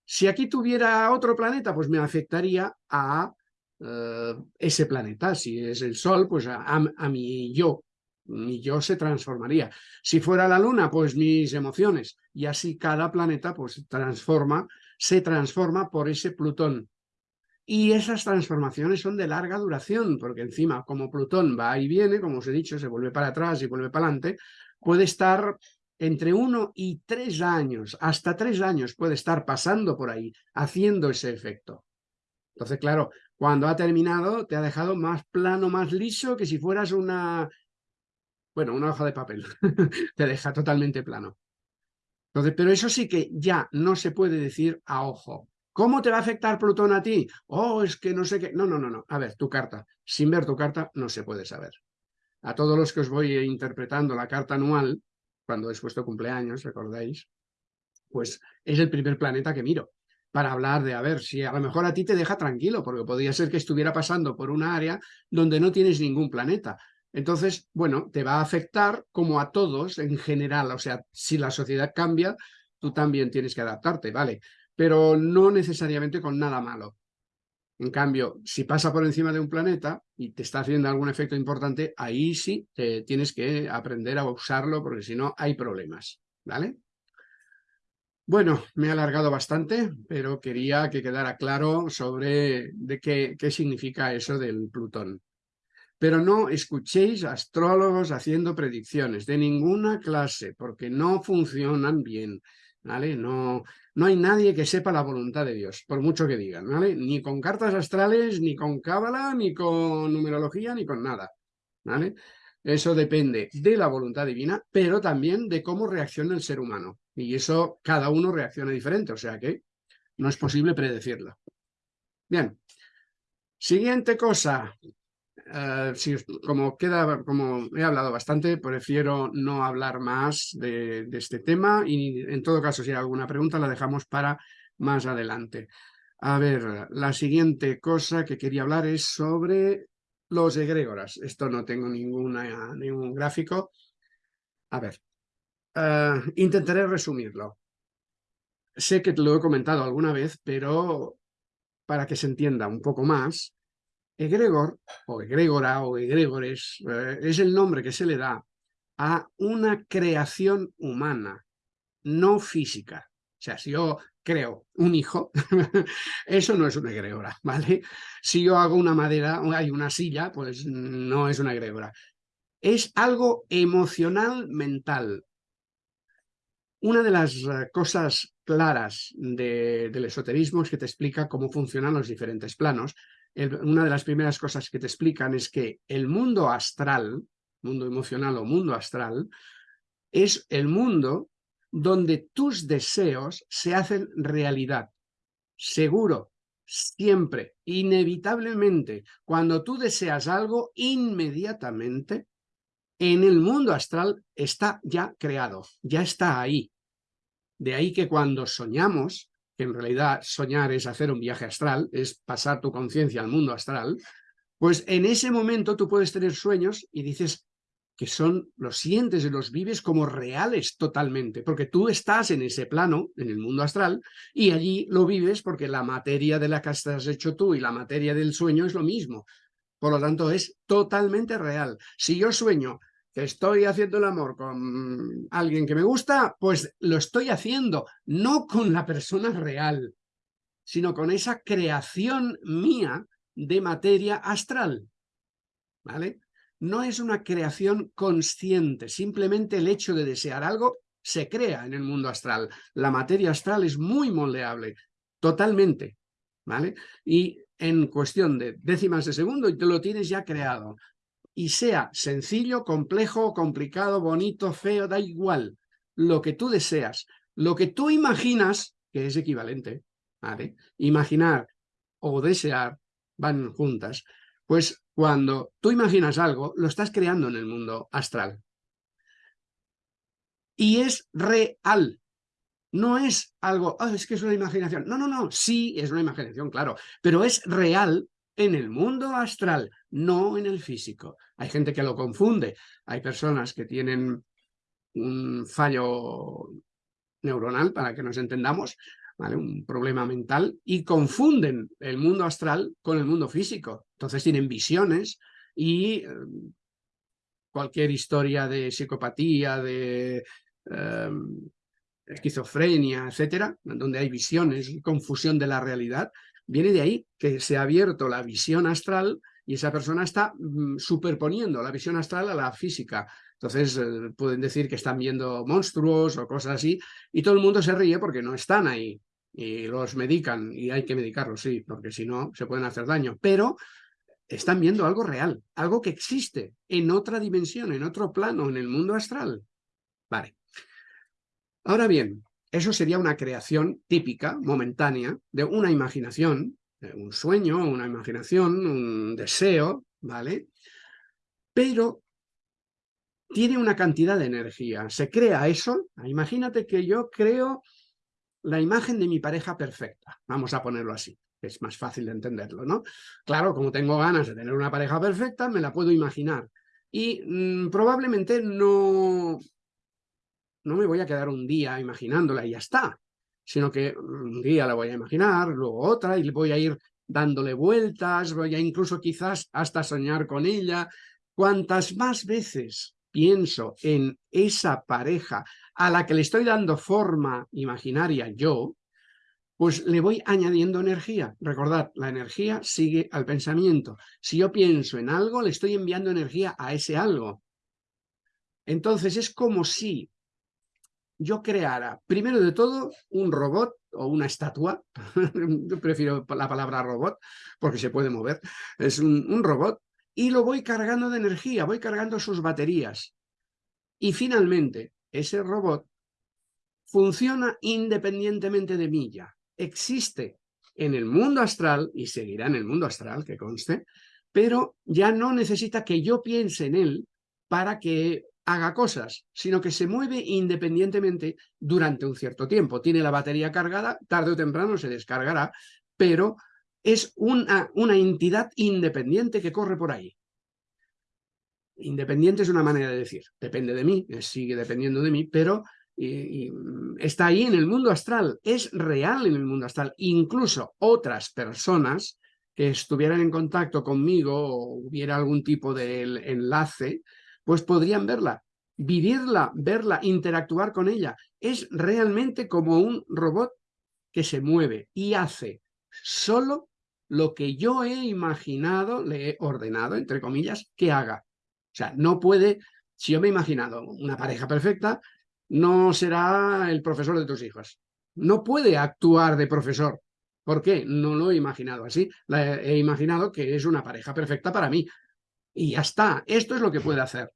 Si aquí tuviera otro planeta, pues me afectaría a eh, ese planeta. Si es el Sol, pues a, a, mi yo. Mi yo se transformaría. Si fuera la Luna, pues mis emociones. Y así cada planeta pues transforma, se transforma por ese Plutón. Y esas transformaciones son de larga duración, porque encima, como Plutón va y viene, como os he dicho, se vuelve para atrás y vuelve para adelante, puede estar entre uno y tres años, hasta tres años puede estar pasando por ahí, haciendo ese efecto. Entonces, claro, cuando ha terminado, te ha dejado más plano, más liso, que si fueras una, bueno, una hoja de papel. te deja totalmente plano. Entonces, pero eso sí que ya no se puede decir a ojo. ¿Cómo te va a afectar Plutón a ti? Oh, es que no sé qué. No, no, no, no. A ver, tu carta. Sin ver tu carta no se puede saber. A todos los que os voy interpretando la carta anual, cuando es vuestro cumpleaños, recordáis, pues es el primer planeta que miro para hablar de, a ver, si a lo mejor a ti te deja tranquilo, porque podría ser que estuviera pasando por una área donde no tienes ningún planeta. Entonces, bueno, te va a afectar como a todos en general, o sea, si la sociedad cambia, tú también tienes que adaptarte, ¿vale? Pero no necesariamente con nada malo. En cambio, si pasa por encima de un planeta y te está haciendo algún efecto importante, ahí sí te tienes que aprender a usarlo porque si no hay problemas, ¿vale? Bueno, me he alargado bastante, pero quería que quedara claro sobre de qué, qué significa eso del Plutón. Pero no escuchéis astrólogos haciendo predicciones de ninguna clase, porque no funcionan bien. ¿vale? No, no hay nadie que sepa la voluntad de Dios, por mucho que digan, ¿vale? Ni con cartas astrales, ni con cábala, ni con numerología, ni con nada, ¿vale? Eso depende de la voluntad divina, pero también de cómo reacciona el ser humano. Y eso cada uno reacciona diferente, o sea que no es posible predecirlo. Bien, siguiente cosa, eh, como, queda, como he hablado bastante, prefiero no hablar más de, este tema y en todo caso si hay alguna pregunta la dejamos para más adelante. A ver, la siguiente cosa que quería hablar es sobre los egrégoras. Esto no tengo ninguna, ningún gráfico. A ver, uh, intentaré resumirlo. Sé que te lo he comentado alguna vez, pero para que se entienda un poco más, egregor, o egregora, o egregores, eh, es el nombre que se le da a una creación humana, no física. O sea, si yo creo un hijo, eso no es una egregora, ¿vale? Si yo hago una madera, hay una silla, pues no es una egregora. Es algo emocional, mental. Una de las eh, cosas claras de, del esoterismo es que te explica cómo funcionan los diferentes planos. Una de las primeras cosas que te explican es que el mundo astral, mundo emocional o mundo astral, es el mundo donde tus deseos se hacen realidad. Seguro, siempre, inevitablemente, cuando tú deseas algo, inmediatamente, en el mundo astral está ya creado, ya está ahí. De ahí que cuando soñamos, que en realidad soñar es hacer un viaje astral, es pasar tu conciencia al mundo astral, pues en ese momento tú puedes tener sueños y dices, que son, los sientes y los vives como reales totalmente, porque tú estás en ese plano, en el mundo astral, y allí lo vives porque la materia de la que has hecho tú y la materia del sueño es lo mismo. Por lo tanto, es totalmente real. Si yo sueño que estoy haciendo el amor con alguien que me gusta, pues lo estoy haciendo, no con la persona real, sino con esa creación mía de materia astral. ¿Vale? no es una creación consciente, simplemente el hecho de desear algo se crea en el mundo astral. La materia astral es muy moldeable, totalmente, ¿vale? Y en cuestión de décimas de segundo y te lo tienes ya creado. Y sea sencillo, complejo, complicado, bonito, feo, da igual. Lo que tú deseas, lo que tú imaginas, que es equivalente, ¿vale? Imaginar o desear van juntas. Pues cuando tú imaginas algo, lo estás creando en el mundo astral. Y es real. No es algo, oh, es que es una imaginación. No, no, no, sí es una imaginación, claro, pero es real en el mundo astral, no en el físico. Hay gente que lo confunde. Hay personas que tienen un fallo neuronal, para que nos entendamos, un problema mental, y confunden el mundo astral con el mundo físico. Entonces tienen visiones y eh, cualquier historia de psicopatía, de eh, esquizofrenia, etcétera, donde hay visiones y confusión de la realidad, viene de ahí que se ha abierto la visión astral y esa persona está mm, superponiendo la visión astral a la física. Entonces eh, pueden decir que están viendo monstruos o cosas así y todo el mundo se ríe porque no están ahí y los medican y hay que medicarlos, sí, porque si no se pueden hacer daño, pero están viendo algo real, algo que existe en otra dimensión, en otro plano, en el mundo astral. Vale. Ahora bien, eso sería una creación típica, momentánea, de una imaginación, un sueño, una imaginación, un deseo, ¿vale? Pero tiene una cantidad de energía. Se crea eso. Imagínate que yo creo la imagen de mi pareja perfecta. Vamos a ponerlo así. Es más fácil de entenderlo, ¿no? Claro, como tengo ganas de tener una pareja perfecta, me la puedo imaginar. Y mm, probablemente no, no me voy a quedar un día imaginándola y ya está, sino que un día la voy a imaginar, luego otra, y voy a ir dándole vueltas, voy a incluso quizás hasta soñar con ella. Cuantas más veces pienso en esa pareja a la que le estoy dando forma imaginaria yo, pues le voy añadiendo energía. Recordad, la energía sigue al pensamiento. Si yo pienso en algo, le estoy enviando energía a ese algo. Entonces es como si yo creara, primero de todo, un robot o una estatua, yo prefiero la palabra robot porque se puede mover, es un, un robot, y lo voy cargando de energía, voy cargando sus baterías. Y finalmente, ese robot funciona independientemente de mí ya. existe en el mundo astral y seguirá en el mundo astral, que conste, pero ya no necesita que yo piense en él para que haga cosas, sino que se mueve independientemente durante un cierto tiempo. Tiene la batería cargada, tarde o temprano se descargará, pero es una, una entidad independiente que corre por ahí. Independiente es una manera de decir, depende de mí, sigue dependiendo de mí, pero está ahí en el mundo astral, es real en el mundo astral. Incluso otras personas que estuvieran en contacto conmigo o hubiera algún tipo de enlace, pues podrían verla, vivirla, verla, interactuar con ella. Es realmente como un robot que se mueve y hace solo lo que yo he imaginado, le he ordenado, entre comillas, que haga. O sea, no puede, si yo me he imaginado una pareja perfecta, no será el profesor de tus hijos. No puede actuar de profesor. ¿Por qué? No lo he imaginado así. he imaginado que es una pareja perfecta para mí. Y ya está. Esto es lo que puede hacer.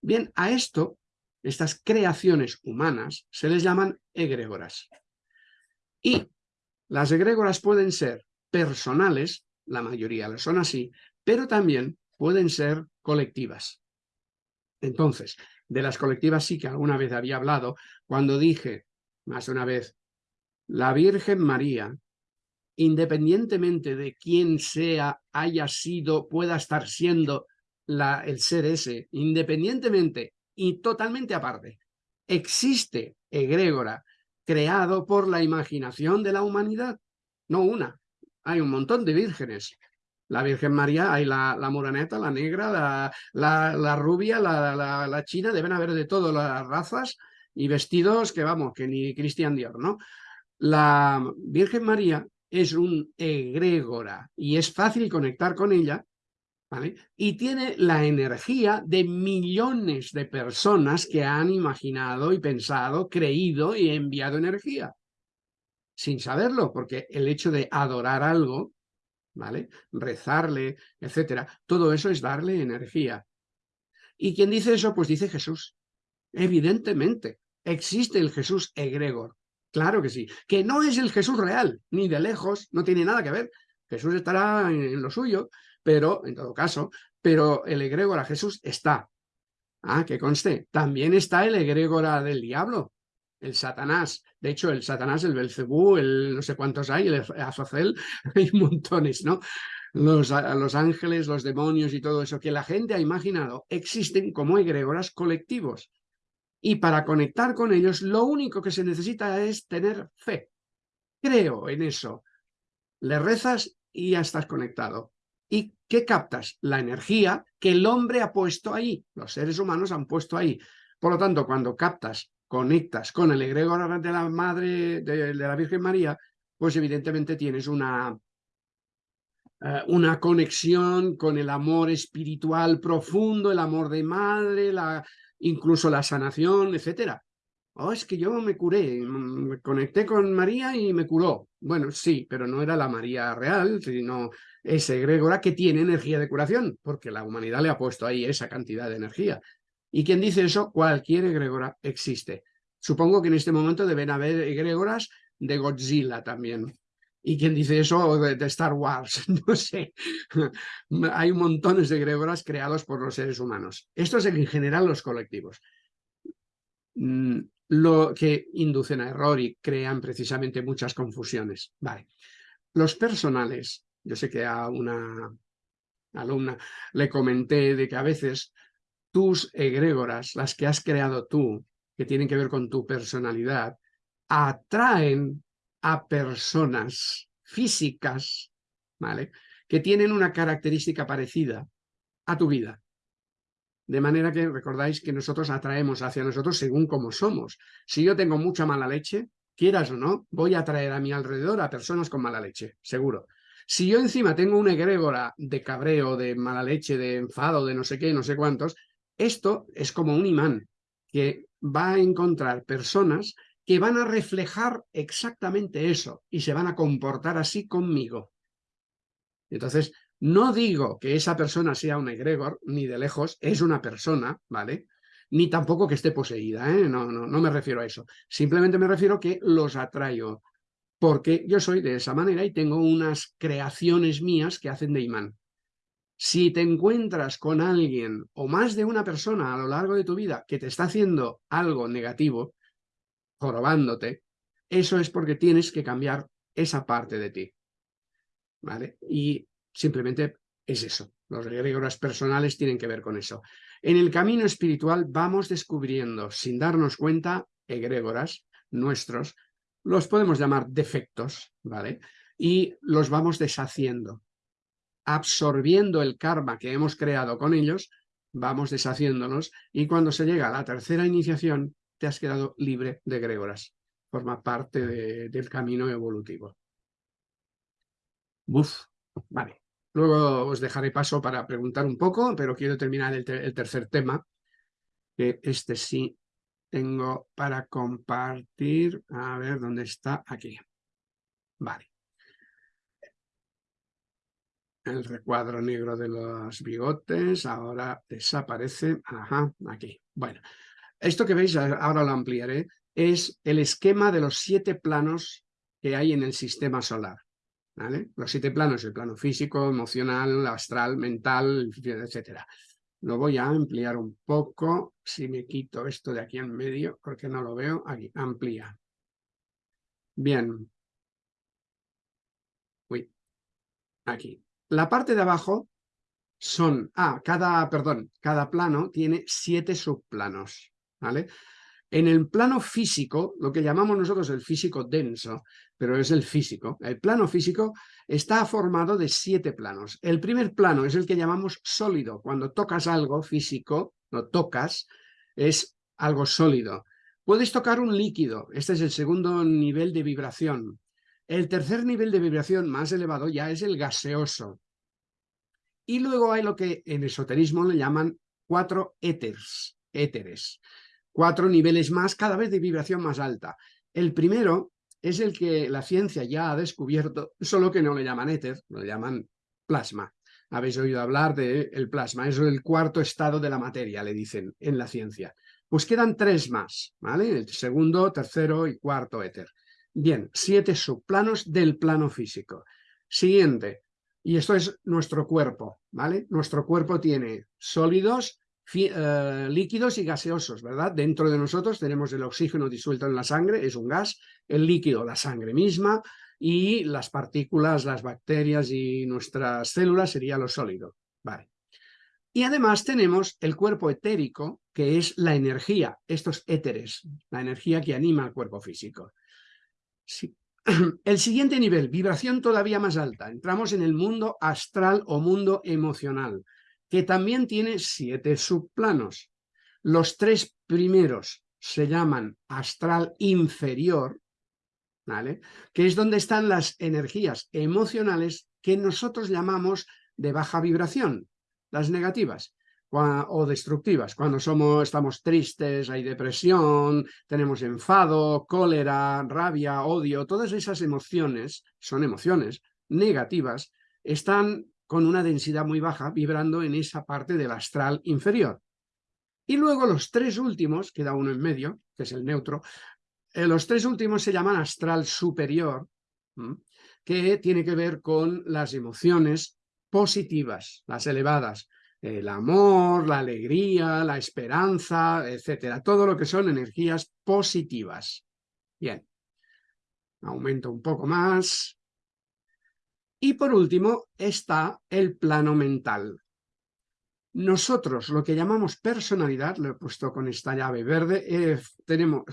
Bien, a esto, estas creaciones humanas, se les llaman egregoras. Y las egregoras pueden ser personales, la mayoría lo son así, pero también pueden ser colectivas. Entonces, de las colectivas sí que alguna vez había hablado, cuando dije, más una vez, la Virgen María, independientemente de quién sea, haya sido, pueda estar siendo la, el ser ese, independientemente y totalmente aparte, existe egrégora creado por la imaginación de la humanidad, no una, hay un montón de vírgenes. La Virgen María, hay la, la moraneta, la negra, la, rubia, la, la, china, deben haber de todas las razas y vestidos que vamos, que ni Cristian Dior, ¿no? La Virgen María es un egrégora y es fácil conectar con ella y tiene la energía de millones de personas que han imaginado y pensado, creído y enviado energía. Sin saberlo, porque el hecho de adorar algo, ¿vale? Rezarle, etcétera, todo eso es darle energía. ¿Y quién dice eso? Pues dice Jesús. Evidentemente, existe el Jesús egregor. Claro que sí. Que no es el Jesús real, ni de lejos, no tiene nada que ver. Jesús estará en lo suyo, pero, en todo caso, pero el egregora Jesús está. Ah, que conste, también está el egregora del diablo, el Satanás. De hecho, el Satanás, el Belcebú, el no sé cuántos hay, el Azazel, hay montones, ¿no? Los, los ángeles, los demonios y todo eso que la gente ha imaginado existen como egregoras colectivos. Y para conectar con ellos, lo único que se necesita es tener fe. Creo en eso. Le rezas y ya estás conectado. ¿Y qué captas? La energía que el hombre ha puesto ahí, los seres humanos han puesto ahí. Por lo tanto, cuando captas, conectas con el egregor de la Madre, de, la Virgen María, pues evidentemente tienes una, eh, una conexión con el amor espiritual profundo, el amor de madre, la, incluso la sanación, etcétera. Oh, es que yo me curé, me conecté con María y me curó. Bueno, sí, pero no era la María real, sino ese egregora que tiene energía de curación, porque la humanidad le ha puesto ahí esa cantidad de energía. Y quien dice eso, cualquier egregora existe. Supongo que en este momento deben haber egregoras de Godzilla también. Y quien dice eso de, Star Wars, no sé. Hay montones de egregoras creados por los seres humanos. Esto es en general los colectivos. Mm, lo que inducen a error y crean precisamente muchas confusiones. Vale. Los personales yo sé que a una alumna le comenté de que a veces tus egrégoras, las que has creado tú, que tienen que ver con tu personalidad, atraen a personas físicas, ¿vale? Que tienen una característica parecida a tu vida. De manera que recordáis que nosotros atraemos hacia nosotros según como somos. Si yo tengo mucha mala leche, quieras o no, voy a atraer a mi alrededor a personas con mala leche, seguro. Si yo encima tengo una egrégora de cabreo, de mala leche, de enfado, de no sé qué, no sé cuántos, esto es como un imán que va a encontrar personas que van a reflejar exactamente eso y se van a comportar así conmigo. Entonces, no digo que esa persona sea un egregor, ni de lejos, es una persona, ¿vale? Ni tampoco que esté poseída, ¿eh? no, no, no me refiero a eso. Simplemente me refiero que los atraigo porque yo soy de esa manera y tengo unas creaciones mías que hacen de imán. Si te encuentras con alguien o más de una persona a lo largo de tu vida que te está haciendo algo negativo, jorobándote, eso es porque tienes que cambiar esa parte de ti. ¿Vale? Y simplemente es eso. Los egregoras personales tienen que ver con eso. En el camino espiritual vamos descubriendo, sin darnos cuenta, egregoras nuestros, los podemos llamar defectos, ¿vale? Y los vamos deshaciendo. Absorbiendo el karma que hemos creado con ellos, vamos deshaciéndonos y cuando se llega a la tercera iniciación, te has quedado libre de egregoras. Forma parte del camino evolutivo. Uf, vale. Luego os dejaré paso para preguntar un poco, pero quiero terminar el, tercer tema, este sí tengo para compartir. A ver, ¿dónde está? Aquí. Vale. El recuadro negro de los bigotes ahora desaparece. Ajá, aquí. Bueno, esto que veis, ahora lo ampliaré, es el esquema de los siete planos que hay en el sistema solar. ¿vale? Los siete planos, el plano físico, emocional, astral, mental, etcétera. Lo voy a ampliar un poco, si me quito esto de aquí en medio, porque no lo veo, aquí, amplía. Bien. Uy, aquí. La parte de abajo son, ah, cada, perdón, cada plano tiene siete subplanos, En el plano físico, lo que llamamos nosotros el físico denso, pero es el físico, el plano físico está formado de siete planos. El primer plano es el que llamamos sólido. Cuando tocas algo físico, lo tocas, es algo sólido. Puedes tocar un líquido, este es el segundo nivel de vibración. El tercer nivel de vibración más elevado ya es el gaseoso. Y luego hay lo que en esoterismo le llaman cuatro éteres, éteres cuatro niveles más, cada vez de vibración más alta. El primero es el que la ciencia ya ha descubierto, solo que no le llaman éter, lo llaman plasma. Habéis oído hablar del el plasma, es el cuarto estado de la materia, le dicen en la ciencia. Pues quedan tres más, ¿vale? El segundo, tercero y cuarto éter. Bien, siete subplanos del plano físico. Siguiente, y esto es nuestro cuerpo, ¿vale? Nuestro cuerpo tiene sólidos, eh, líquidos y gaseosos, ¿verdad? Dentro de nosotros tenemos el oxígeno disuelto en la sangre, es un gas, el líquido, la sangre misma, y las partículas, las bacterias y nuestras células sería lo sólido, ¿vale? Y además tenemos el cuerpo etérico, que es la energía, estos éteres, la energía que anima al cuerpo físico. El siguiente nivel, vibración todavía más alta, entramos en el mundo astral o mundo emocional que también tiene siete subplanos. Los tres primeros se llaman astral inferior, ¿vale? que es donde están las energías emocionales que nosotros llamamos de baja vibración, las negativas o destructivas. Cuando somos, estamos tristes, hay depresión, tenemos enfado, cólera, rabia, odio, todas esas emociones, son emociones negativas, están con una densidad muy baja, vibrando en esa parte del astral inferior. Y luego los tres últimos, queda uno en medio, que es el neutro, eh, los tres últimos se llaman astral superior, que tiene que ver con las emociones positivas, las elevadas, el amor, la alegría, la esperanza, etcétera, todo lo que son energías positivas. Bien, aumento un poco más, y por último está el plano mental. Nosotros, lo que llamamos personalidad, lo he puesto con esta llave verde, eh, tenemos,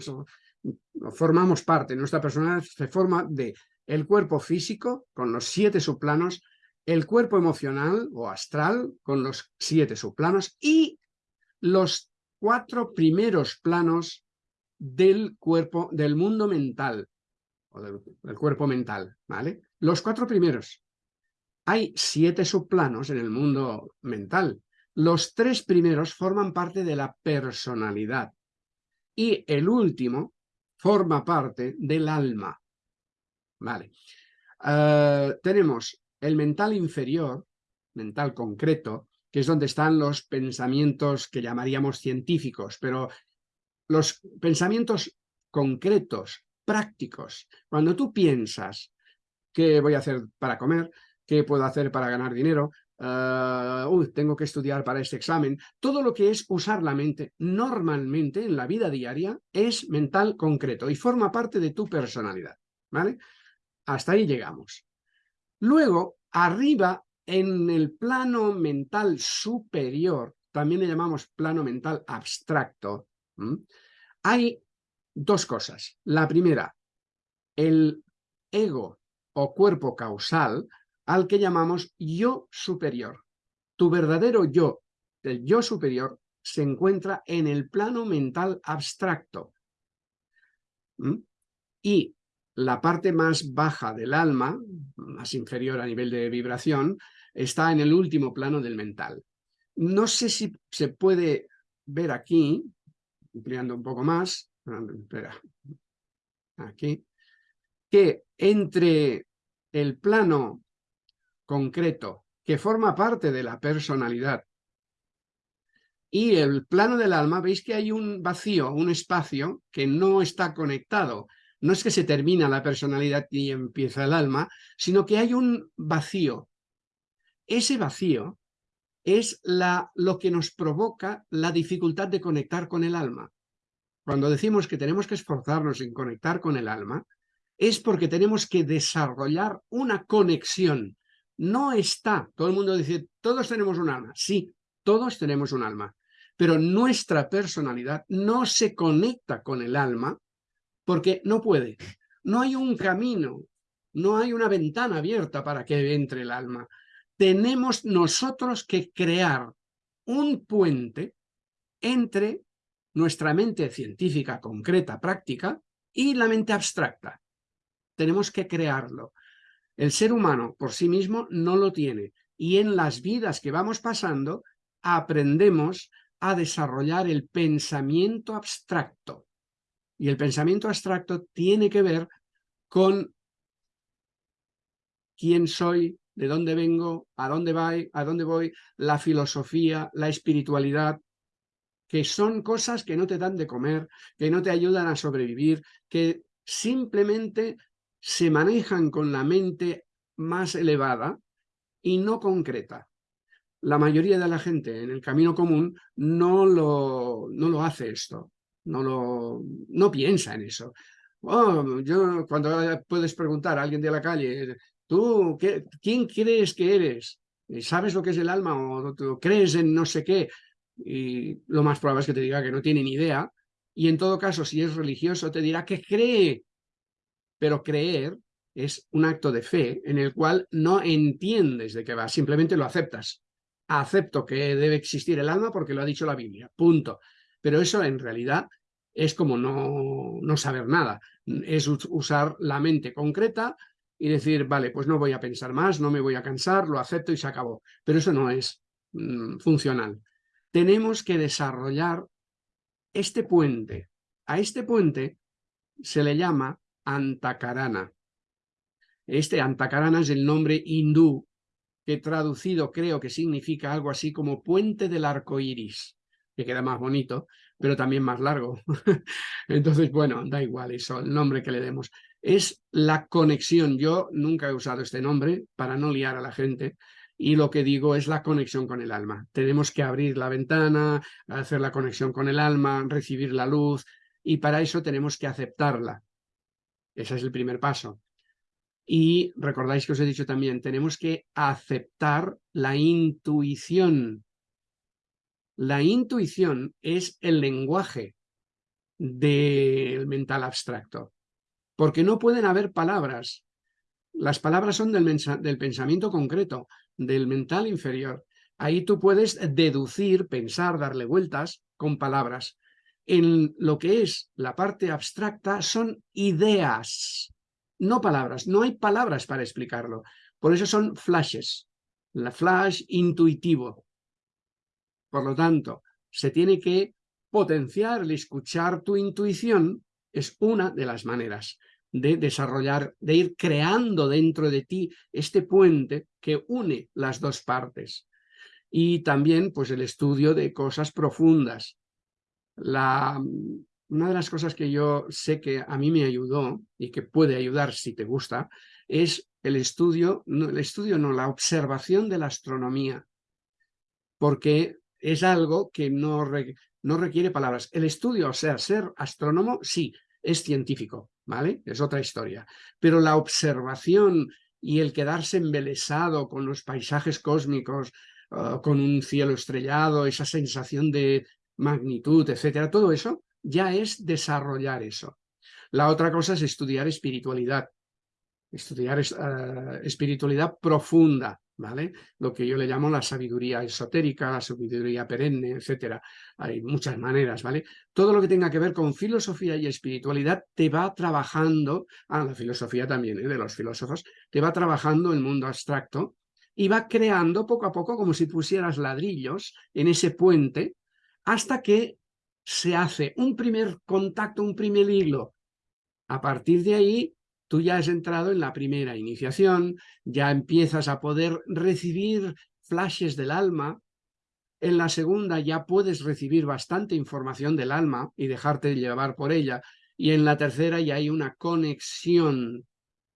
formamos parte, nuestra personalidad se forma de el cuerpo físico, con los siete subplanos, el cuerpo emocional o astral, con los siete subplanos, y los cuatro primeros planos del cuerpo, del mundo mental, o del, cuerpo mental, ¿vale? Los cuatro primeros. Hay siete subplanos en el mundo mental. Los tres primeros forman parte de la personalidad y el último forma parte del alma. Vale. Eh, tenemos el mental inferior, mental concreto, que es donde están los pensamientos que llamaríamos científicos, pero los pensamientos concretos, prácticos. Cuando tú piensas qué voy a hacer para comer, qué puedo hacer para ganar dinero, uy, tengo que estudiar para este examen, todo lo que es usar la mente normalmente en la vida diaria es mental concreto y forma parte de tu personalidad. ¿vale? Hasta ahí llegamos. Luego, arriba, en el plano mental superior, también le llamamos plano mental abstracto, hay dos cosas. La primera, el ego o cuerpo causal al que llamamos yo superior. Tu verdadero yo, el yo superior, se encuentra en el plano mental abstracto. Y la parte más baja del alma, más inferior a nivel de vibración, está en el último plano del mental. No sé si se puede ver aquí, ampliando un poco más, espera, aquí, que entre el plano concreto que forma parte de la personalidad y el plano del alma, veis que hay un vacío, un espacio que no está conectado. No es que se termina la personalidad y empieza el alma, sino que hay un vacío. Ese vacío es la, lo que nos provoca la dificultad de conectar con el alma. Cuando decimos que tenemos que esforzarnos en conectar con el alma, es porque tenemos que desarrollar una conexión. No está, todo el mundo dice, todos tenemos un alma. Sí, todos tenemos un alma, pero nuestra personalidad no se conecta con el alma porque no puede. No hay un camino, no hay una ventana abierta para que entre el alma tenemos nosotros que crear un puente entre nuestra mente científica, concreta, práctica, y la mente abstracta. Tenemos que crearlo. El ser humano por sí mismo no lo tiene. Y en las vidas que vamos pasando, aprendemos a desarrollar el pensamiento abstracto. Y el pensamiento abstracto tiene que ver con quién soy, de dónde vengo, a dónde voy, a dónde voy, la filosofía, la espiritualidad, que son cosas que no te dan de comer, que no te ayudan a sobrevivir, que simplemente se manejan con la mente más elevada y no concreta. La mayoría de la gente en el camino común no lo, no lo hace esto, no, lo, no piensa en eso. Oh, yo, cuando puedes preguntar a alguien de la calle, ¿Tú qué, quién crees que eres? ¿Sabes lo que es el alma o, crees en no sé qué? Y lo más probable es que te diga que no tiene ni idea. Y en todo caso, si es religioso, te dirá que cree. Pero creer es un acto de fe en el cual no entiendes de qué va, simplemente lo aceptas. Acepto que debe existir el alma porque lo ha dicho la Biblia, punto. Pero eso en realidad es como no, no saber nada, es usar la mente concreta y decir, vale, pues no voy a pensar más, no me voy a cansar, lo acepto y se acabó. Pero eso no es mm, funcional. Tenemos que desarrollar este puente. A este puente se le llama Antakarana. Este Antakarana es el nombre hindú que traducido creo que significa algo así como puente del arco iris, que queda más bonito, pero también más largo. Entonces, bueno, da igual eso, el nombre que le demos es la conexión. Yo nunca he usado este nombre para no liar a la gente y lo que digo es la conexión con el alma. Tenemos que abrir la ventana, hacer la conexión con el alma, recibir la luz y para eso tenemos que aceptarla. Ese es el primer paso. Y recordáis que os he dicho también, tenemos que aceptar la intuición. La intuición es el lenguaje del mental abstracto porque no pueden haber palabras. Las palabras son del, del pensamiento concreto, del mental inferior. Ahí tú puedes deducir, pensar, darle vueltas con palabras. En lo que es la parte abstracta son ideas, no palabras. No hay palabras para explicarlo. Por eso son flashes. La flash intuitivo. Por lo tanto, se tiene que potenciar el escuchar tu intuición es una de las maneras de desarrollar, de ir creando dentro de ti este puente que une las dos partes. Y también pues el estudio de cosas profundas. La, una de las cosas que yo sé que a mí me ayudó y que puede ayudar si te gusta, es el estudio, no, el estudio no, la observación de la astronomía, porque es algo que no, no requiere palabras. El estudio, o sea, ser astrónomo, sí, es científico, ¿vale? Es otra historia. Pero la observación y el quedarse embelesado con los paisajes cósmicos, ah, con un cielo estrellado, esa sensación de magnitud, etcétera, todo eso ya es desarrollar eso. La otra cosa es estudiar espiritualidad, estudiar uh, espiritualidad profunda, ¿vale? Lo que yo le llamo la sabiduría esotérica, la sabiduría perenne, etcétera. Hay muchas maneras, ¿vale? Todo lo que tenga que ver con filosofía y espiritualidad te va trabajando, ah, la filosofía también, ¿eh? de los filósofos, te va trabajando el mundo abstracto y va creando poco a poco como si pusieras ladrillos en ese puente hasta que se hace un primer contacto, un primer hilo. A partir de ahí tú ya has entrado en la primera iniciación, ya empiezas a poder recibir flashes del alma, en la segunda ya puedes recibir bastante información del alma y dejarte llevar por ella, y en la tercera ya hay una conexión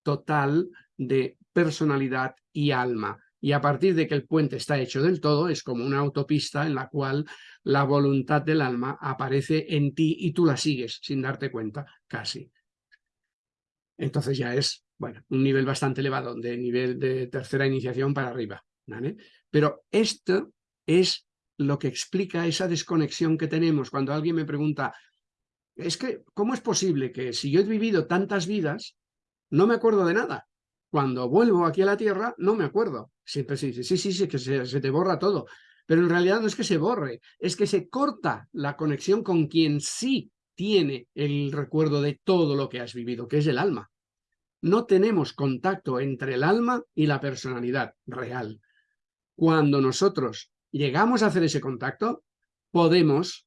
total de personalidad y alma. Y a partir de que el puente está hecho del todo, es como una autopista en la cual la voluntad del alma aparece en ti y tú la sigues sin darte cuenta, casi entonces ya es, bueno, un nivel bastante elevado, de nivel de tercera iniciación para arriba. ¿vale? Pero esto es lo que explica esa desconexión que tenemos cuando alguien me pregunta, es que, ¿cómo es posible que si yo he vivido tantas vidas, no me acuerdo de nada? Cuando vuelvo aquí a la Tierra, no me acuerdo. Siempre se dice, sí, sí, sí, que se, se te borra todo. Pero en realidad no es que se borre, es que se corta la conexión con quien sí tiene el recuerdo de todo lo que has vivido, que es el alma. No tenemos contacto entre el alma y la personalidad real. Cuando nosotros llegamos a hacer ese contacto, podemos,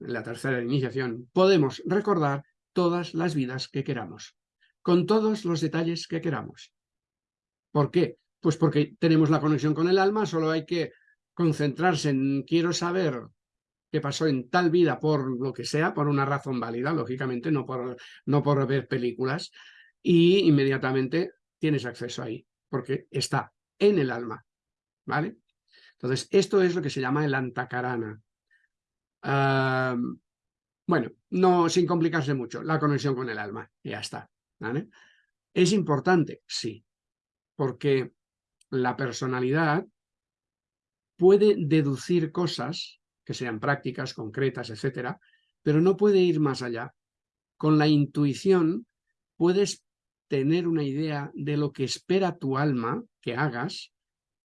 en la tercera iniciación, podemos recordar todas las vidas que queramos, con todos los detalles que queramos. ¿Por qué? Pues porque tenemos la conexión con el alma, solo hay que concentrarse en quiero saber pasó en tal vida por lo que sea, por una razón válida, lógicamente, no por, no por ver películas, y inmediatamente tienes acceso ahí, porque está en el alma, ¿vale? Entonces, esto es lo que se llama el antacarana. bueno, no sin complicarse mucho, la conexión con el alma, ya está. ¿Es importante? Sí, porque la personalidad puede deducir cosas que sean prácticas, concretas, etcétera, pero no puede ir más allá. Con la intuición puedes tener una idea de lo que espera tu alma que hagas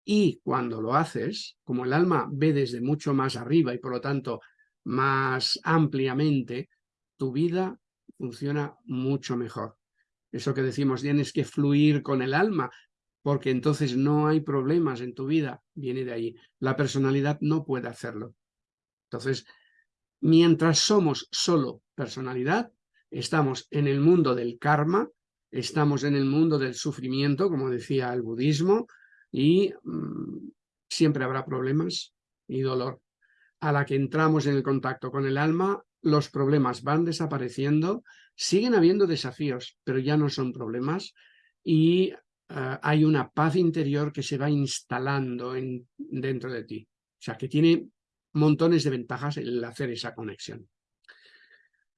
y cuando lo haces, como el alma ve desde mucho más arriba y por lo tanto más ampliamente, tu vida funciona mucho mejor. Eso que decimos, tienes que fluir con el alma, porque entonces no hay problemas en tu vida, viene de ahí. La personalidad no puede hacerlo. Entonces, mientras somos solo personalidad, estamos en el mundo del karma, estamos en el mundo del sufrimiento, como decía el budismo, y mm, siempre habrá problemas y dolor. A la que entramos en el contacto con el alma, los problemas van desapareciendo, siguen habiendo desafíos, pero ya no son problemas, y eh, hay una paz interior que se va instalando en, dentro de ti. O sea, que tiene montones de ventajas el hacer esa conexión.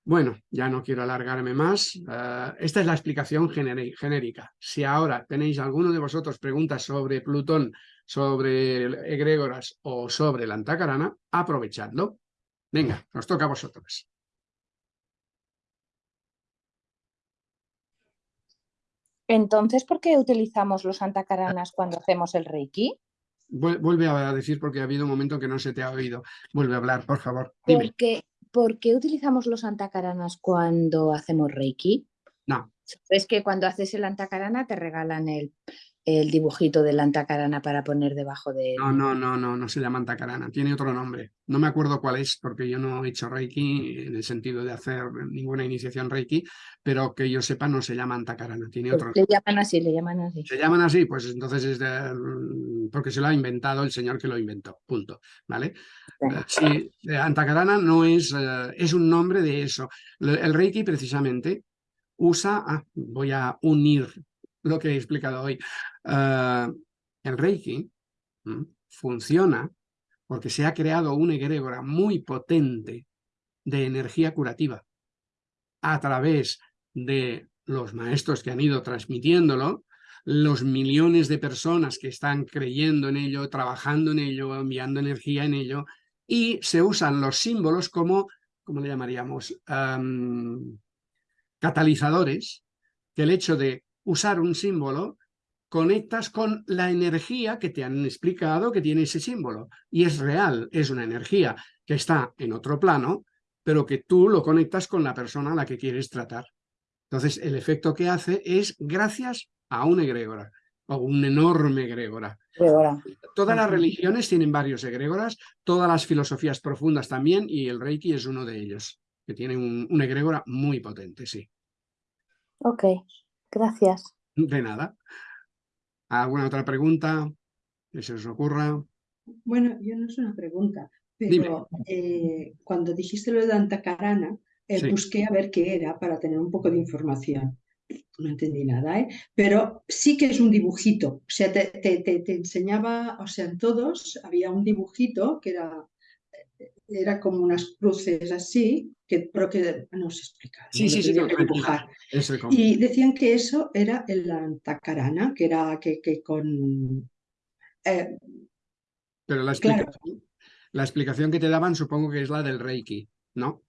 Bueno, ya no quiero alargarme más. Eh, esta es la explicación genérica. Si ahora tenéis alguno de vosotros preguntas sobre Plutón, sobre egregoras o sobre la antacarana, aprovechadlo. Venga, nos toca a vosotros. Entonces, ¿por qué utilizamos los antacaranas cuando hacemos el Reiki? Vuelve a decir porque ha habido un momento que no se te ha oído. Vuelve a hablar, por favor. Porque, ¿Por qué utilizamos los antacaranas cuando hacemos Reiki? No. Es que cuando haces el antacarana te regalan el, el dibujito del antacarana para poner debajo de... No, no, no, no, no se llama antacarana, tiene otro nombre. No me acuerdo cuál es, porque yo no he hecho Reiki en el sentido de hacer ninguna iniciación Reiki, pero que yo sepa no se llama antacarana, tiene Pues otro le llaman así, le llaman así. ¿Se llaman así? Pues entonces es de- porque se lo ha inventado el señor que lo inventó, punto, ¿vale? Eh, Sí, eh, Antakarana no es, eh, es un nombre de eso. El Reiki precisamente usa, ah, voy a unir lo que he explicado hoy. Eh, el Reiki funciona porque se ha creado una egrégora muy potente de energía curativa a través de los maestros que han ido transmitiéndolo, los millones de personas que están creyendo en ello, trabajando en ello, enviando energía en ello, y se usan los símbolos como, ¿cómo le llamaríamos? Am, catalizadores, que el hecho de usar un símbolo conectas con la energía que te han explicado que tiene ese símbolo. Y es real, es una energía que está en otro plano, pero que tú lo conectas con la persona a la que quieres tratar. Entonces, el efecto que hace es gracias a una egrégora, o un enorme ahora, Todas las religiones tienen varios egrégoras, todas las filosofías profundas también, y el Reiki es uno de ellos, que tiene un, una egrégora muy potente, sí. Ok, gracias. De nada. ¿Alguna otra pregunta que se os ocurra? Bueno, yo no es una pregunta, pero eh, cuando dijiste lo de Antacarana, eh, Sí. busqué a ver qué era para tener un poco de información. No entendí nada, ¿eh? Pero sí que es un dibujito. O sea, te, te- te- te enseñaba, o sea, en todos había un dibujito que era, era como unas cruces así, que, pero que no se explica. Sí, ¿no? sí, sí, no, que com- Y decían que eso era el Antacarana, que era que, que con... eh, Pero la Claro. explicación, la explicación que te daban supongo que es la del Reiki, ¿no?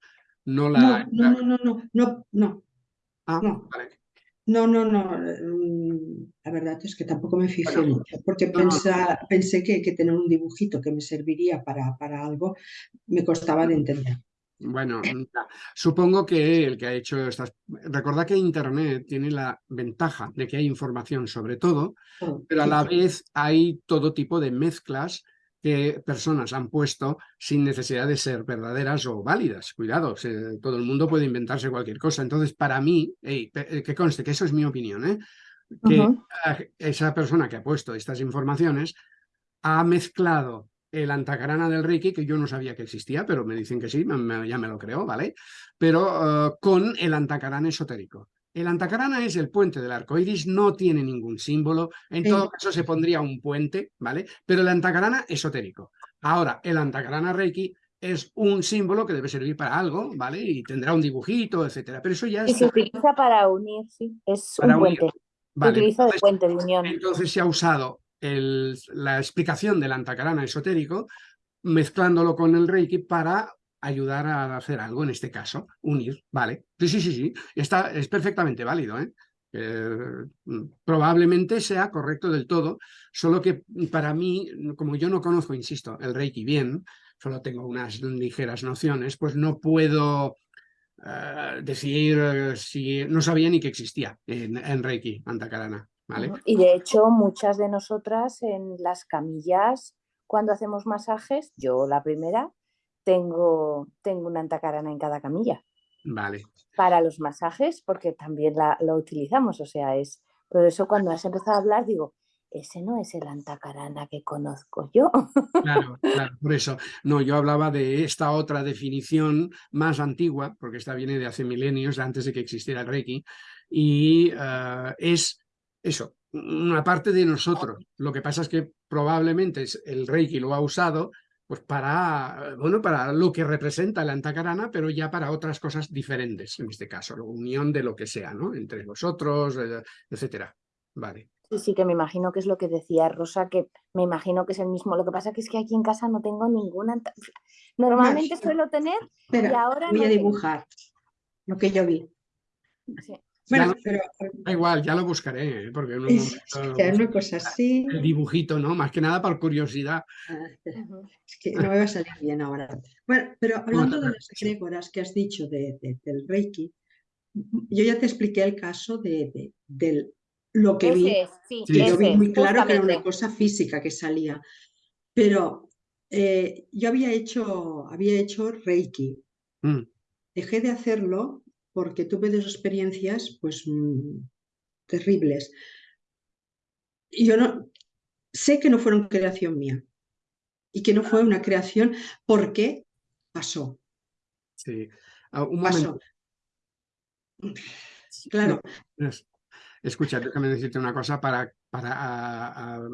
No no, la... no, no, no, no, no, no. Ah, no. vale. No, no, no. mm, La verdad es que tampoco me fijé Bueno, mucho, porque no, no. pensa- pensé que, que tener un dibujito que me serviría para, para algo me costaba de entender. Bueno, supongo que el que ha hecho estas... Recordad que Internet tiene la ventaja de que hay información sobre todo, Todo. pero a la vez hay todo tipo de mezclas que personas han puesto sin necesidad de ser verdaderas o válidas. Cuidado, se- todo el mundo puede inventarse cualquier cosa. Entonces, para mí, ey, pe- eh, que conste que eso es mi opinión, ¿eh? que esa persona que ha puesto estas informaciones ha mezclado el antacarana del Reiki, que yo no sabía que existía, pero me dicen que sí, me- me- ya me lo creo, ¿vale? Pero eh, con el antacarana esotérico. El antacarana es el puente del arco iris, no tiene ningún símbolo, en Sí. todo caso se pondría un puente, ¿vale? Pero el antacarana esotérico. Ahora, el antacarana Reiki es un símbolo que debe servir para algo, ¿vale? Y tendrá un dibujito, etcétera. Pero eso ya Y se utiliza para unir, sí, es Para un unir. puente. Se utiliza de entonces- puente, de unión. entonces se ha usado el- la explicación del antacarana esotérico mezclándolo con el Reiki para ayudar a hacer algo, en este caso, unir, ¿vale? Sí, sí, sí, sí, está, es perfectamente válido, ¿eh? Eh, probablemente sea correcto del todo, solo que para mí, como yo no conozco, insisto, el Reiki bien, solo tengo unas ligeras nociones, pues no puedo eh, decir eh, si no sabía ni que existía en, en Reiki, Antakarana, ¿vale? Y de hecho, muchas de nosotras en las camillas, cuando hacemos masajes, yo la primera, tengo, tengo una antacarana en cada camilla Vale. para los masajes, porque también la, la utilizamos. O sea, es por eso cuando has empezado a hablar, digo, ese no es el antacarana que conozco yo. Claro, claro, por eso. No, yo hablaba de esta otra definición más antigua, porque esta viene de hace milenios, antes de que existiera el Reiki, y eh, es eso, una parte de nosotros. Lo que pasa es que probablemente el Reiki lo ha usado pues para, bueno, para lo que representa el antacarana, pero ya para otras cosas diferentes, en este caso, la unión de lo que sea, ¿no? Entre vosotros, eh, etcétera. Vale. Sí, sí, que me imagino que es lo que decía Rosa, que me imagino que es el mismo. Lo que pasa que es que aquí en casa no tengo ninguna. anta- Normalmente suelo tener y Espera, ahora voy no a tengo. dibujar lo que yo vi. Sí. Bueno, lo- pero Da igual, ya lo buscaré, ¿eh? porque en un es, momento que es una cosa así. el dibujito, ¿no? Más que nada por curiosidad. Es que no me va a salir bien ahora. Bueno, pero hablando de las egrégoras que has dicho de- de- del Reiki, yo ya te expliqué el caso de, de- del lo que vi. Ese es, sí, Sí. que yo vi muy claro que era una cosa física que salía. Pero eh, yo había hecho, había hecho Reiki. Mm, Dejé de hacerlo porque tuve dos experiencias pues mm, terribles. Y yo no sé que no fueron creación mía y que no fue una creación porque pasó, sí. Ah, un pasó. momento. Claro, Es- Escucha, déjame decirte una cosa para, para, a- a-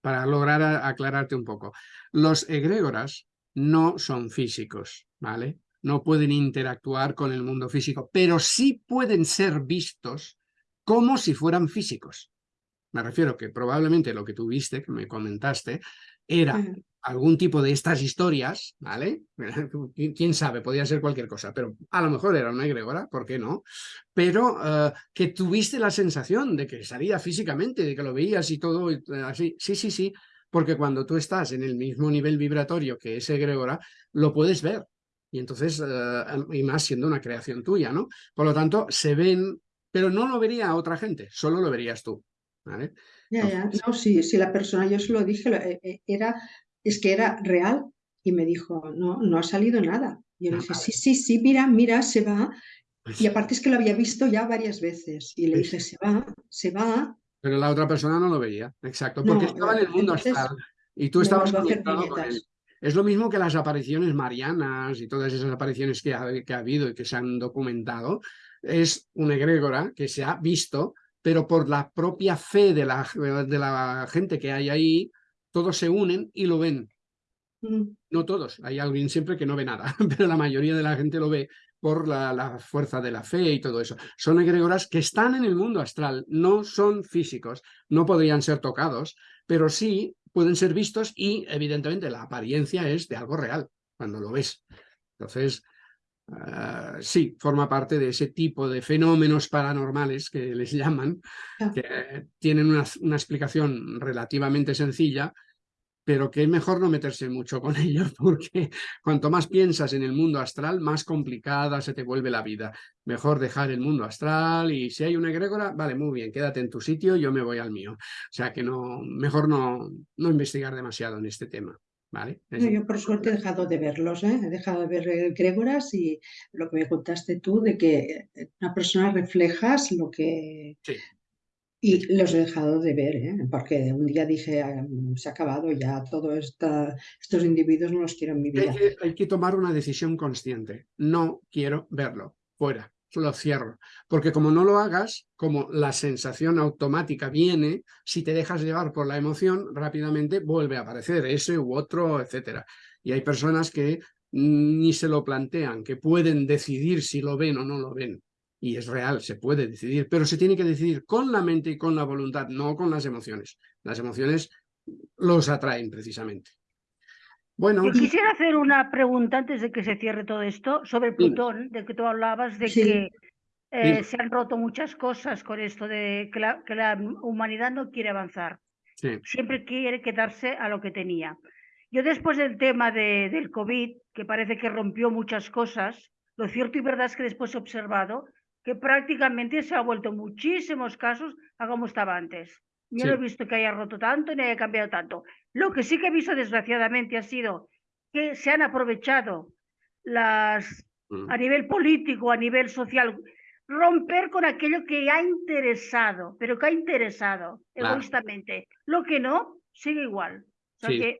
para lograr a- aclararte un poco. Los egrégoras no son físicos, ¿vale? No pueden interactuar con el mundo físico, pero sí pueden ser vistos como si fueran físicos. Me refiero que probablemente lo que tú viste, que me comentaste, era algún tipo de estas historias, ¿vale? Qui- Quién sabe, podía ser cualquier cosa, pero a lo mejor era una egregora, ¿por qué no? Pero eh, que tuviste la sensación de que salía físicamente, de que lo veías y todo y, eh, así. Sí, sí, sí, porque cuando tú estás en el mismo nivel vibratorio que ese egregora, lo puedes ver. Y entonces, eh, y más siendo una creación tuya, ¿no? Por lo tanto, se ven, pero no lo vería otra gente, solo lo verías tú, ¿vale? ya, ya. No, sí, sí, la persona, yo se lo dije, eh, eh, era, es que era real y me dijo, no, no ha salido nada. Yo le Ah, dije, sí, sí, sí, mira, mira, se va. Pues, Y aparte es que lo había visto ya varias veces y le dije, se va, se va. Pero la otra persona no lo veía, exacto, porque No, estaba en el mundo entonces astral y tú estabas conectado con él. Es lo mismo que las apariciones marianas y todas esas apariciones que ha, que ha habido y que se han documentado. Es una egrégora que se ha visto, pero por la propia fe de la, de la gente que hay ahí, todos se unen y lo ven. Mm, No todos, hay alguien siempre que no ve nada, pero la mayoría de la gente lo ve por la, la fuerza de la fe y todo eso. Son egregoras que están en el mundo astral, no son físicos, no podrían ser tocados, pero sí pueden ser vistos y evidentemente la apariencia es de algo real cuando lo ves. Entonces, ah, sí, forma parte de ese tipo de fenómenos paranormales que les llaman, que tienen una, una explicación relativamente sencilla, pero que es mejor no meterse mucho con ellos porque cuanto más piensas en el mundo astral, más complicada se te vuelve la vida. Mejor dejar el mundo astral y si hay una egrégora, vale, muy bien, quédate en tu sitio, yo me voy al mío. O sea que no, mejor no, no investigar demasiado en este tema, ¿vale? Yo por suerte he dejado de verlos, ¿eh? He dejado de ver egregoras y lo que me contaste tú de que una persona reflejas lo que... Sí. Y los he dejado de ver, ¿eh? Porque un día dije, "Ah, se ha acabado ya, todos estos individuos no los quiero en mi Hay vida. que, hay que tomar una decisión consciente. No quiero verlo. Fuera. Lo cierro. Porque como no lo hagas, como la sensación automática viene, si te dejas llevar por la emoción, rápidamente vuelve a aparecer ese u otro, etcétera. Y hay personas que ni se lo plantean, que pueden decidir si lo ven o no lo ven. Y es real, se puede decidir, pero se tiene que decidir con la mente y con la voluntad, no con las emociones. Las emociones los atraen precisamente. Bueno, Yo quisiera hacer una pregunta antes de que se cierre todo esto sobre Dime. Plutón, de que tú hablabas de Sí. que eh, se han roto muchas cosas con esto de que la, que la humanidad no quiere avanzar, sí. siempre quiere quedarse a lo que tenía. Yo después del tema de- del COVID, que parece que rompió muchas cosas, lo cierto y verdad es que después he observado que prácticamente se ha vuelto muchísimos casos a como estaba antes. Yo Sí. no he visto que haya roto tanto ni haya cambiado tanto. Lo que sí que he visto desgraciadamente ha sido que se han aprovechado las Mm. a nivel político, a nivel social, romper con aquello que ha interesado, pero que ha interesado Claro. egoístamente. Lo que no, sigue igual. O sea Sí. que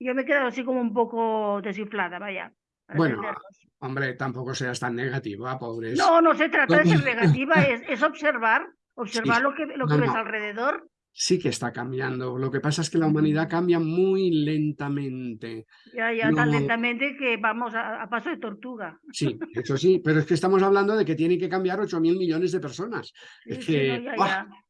yo me he quedado así como un poco desinflada, vaya. Bueno. Hombre, tampoco seas tan negativa, pobres. No, no se trata de ser negativa, es, es observar, observar Sí. lo que, lo No, que ves no. alrededor. Sí que está cambiando. Lo que pasa es que la humanidad cambia muy lentamente. Ya, ya tan lentamente que vamos a, a paso de tortuga. Sí, eso sí, pero es que estamos hablando de que tiene que cambiar 8 mil millones de personas. Sí, Es que.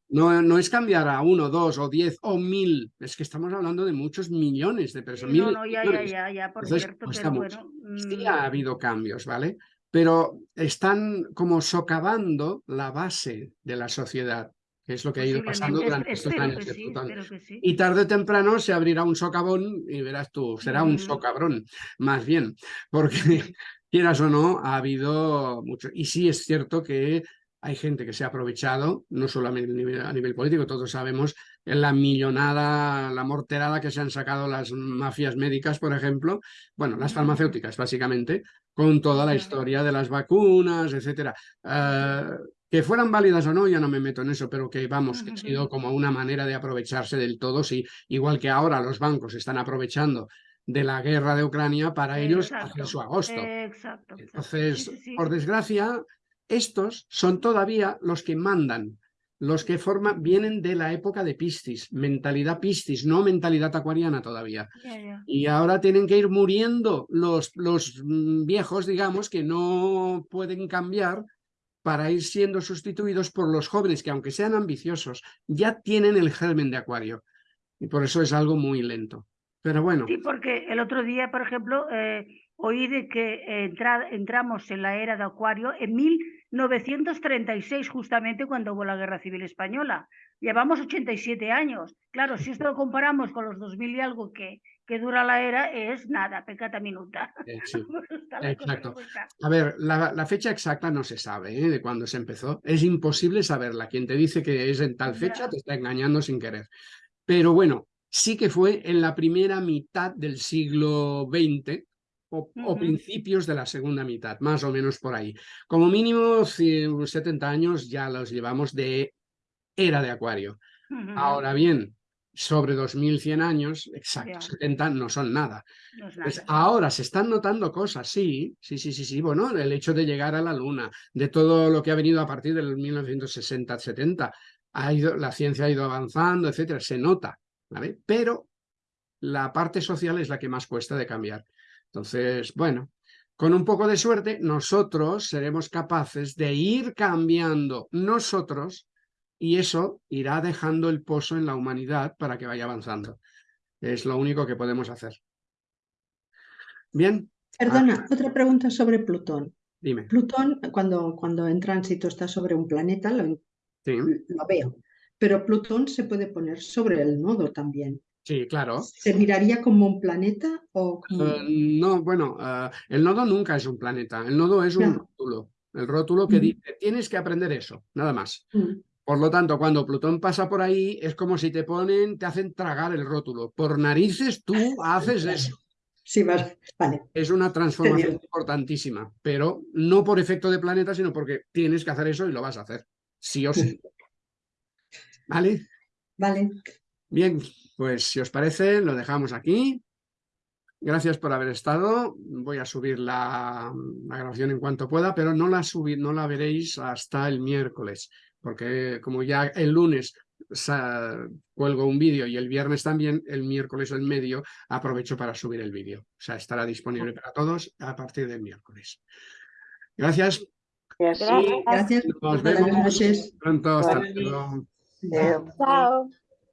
No, no es cambiar a uno, dos o diez o mil. Es que estamos hablando de muchos millones de personas. no, no, ya, ya, millones. ya, ya, por Entonces, cierto, pero mucho. bueno. Sí mm, ha habido cambios, ¿vale? Pero están como socavando la base de la sociedad, que es lo que ha ido pasando durante es- estos años de sí, sí. Y tarde o temprano se abrirá un socavón y verás tú, será un Mm. socabrón, más bien, porque quieras o no, ha habido mucho. Y sí es cierto que hay gente que se ha aprovechado, no solamente a nivel, a nivel político, todos sabemos la millonada, la morterada que se han sacado las mafias médicas, por ejemplo, bueno, las farmacéuticas básicamente, con toda la historia de las vacunas, etcétera. Eh, que fueran válidas o no, ya no me meto en eso, pero que vamos, que ha sido como una manera de aprovecharse del todo, sí, igual que ahora los bancos están aprovechando de la guerra de Ucrania para ellos hacer su agosto. Exacto. exacto. Entonces, Sí, sí, sí. por desgracia, estos son todavía los que mandan, los que forman, vienen de la época de Piscis, mentalidad Piscis, no mentalidad acuariana todavía. Y ahora tienen que ir muriendo los, los mm, viejos, digamos, que no pueden cambiar para ir siendo sustituidos por los jóvenes que, aunque sean ambiciosos, ya tienen el germen de acuario. Y por eso es algo muy lento. Pero bueno, Sí, porque el otro día, por ejemplo, eh, oí de que entra- entramos en la era de Acuario en 1936, justamente cuando hubo la Guerra Civil Española. Llevamos 87 años. Claro, si esto lo comparamos con los 2000 y algo que, que dura la era, es nada, pecata minuta. eh, sí. Exacto. A ver, la, la fecha exacta no se sabe ¿eh? de cuándo se empezó. Es imposible saberla. Quien te dice que es en tal fecha te está engañando sin querer. Pero bueno, sí que fue en la primera mitad del siglo XX o, principios de la segunda mitad, más o menos por ahí. Como mínimo, cien- 70 años ya los llevamos de era de Acuario. Ahora bien, sobre 2100 años, exacto, Ya. 70 no son nada. No es Pues nada. ahora se están notando cosas, sí, sí, sí, sí, sí. Bueno, el hecho de llegar a la Luna, de todo lo que ha venido a partir del 1960-70, ha ido, la ciencia ha ido avanzando, etcétera, se nota, ¿vale? Pero la parte social es la que más cuesta de cambiar. Entonces, bueno, con un poco de suerte, nosotros seremos capaces de ir cambiando nosotros y eso irá dejando el pozo en la humanidad para que vaya avanzando. Es lo único que podemos hacer. Bien, Perdona, otra pregunta sobre Plutón. dime. Plutón, cuando, cuando en tránsito está sobre un planeta, lo, Sí, lo veo. Pero Plutón se puede poner sobre el nodo también. Sí, claro. ¿Se miraría como un planeta o como... Eh, no, bueno, eh, el nodo nunca es un planeta, el nodo es un rótulo. El rótulo que Ujú. dice, tienes que aprender eso, nada más. Mm, Por lo tanto, cuando Plutón pasa por ahí, es como si te ponen, te hacen tragar el rótulo. Por narices tú haces eso. Sí, vale. vale. Es una transformación importantísima, pero no por efecto de planeta, sino porque tienes que hacer eso y lo vas a hacer, sí o sí. ¿Vale? Vale. Bien, pues si os parece, lo dejamos aquí. Gracias por haber estado. Voy a subir la, la grabación en cuanto pueda, pero no la, subir, no la veréis hasta el miércoles, porque como ya el lunes cuelgo un vídeo y el viernes también, el miércoles en medio aprovecho para subir el vídeo. O sea, estará disponible para todos a partir del miércoles. Gracias. Gracias. Gracias. Gracias. Nos Buenas vemos noches. pronto. Hasta Buenas luego. Chao.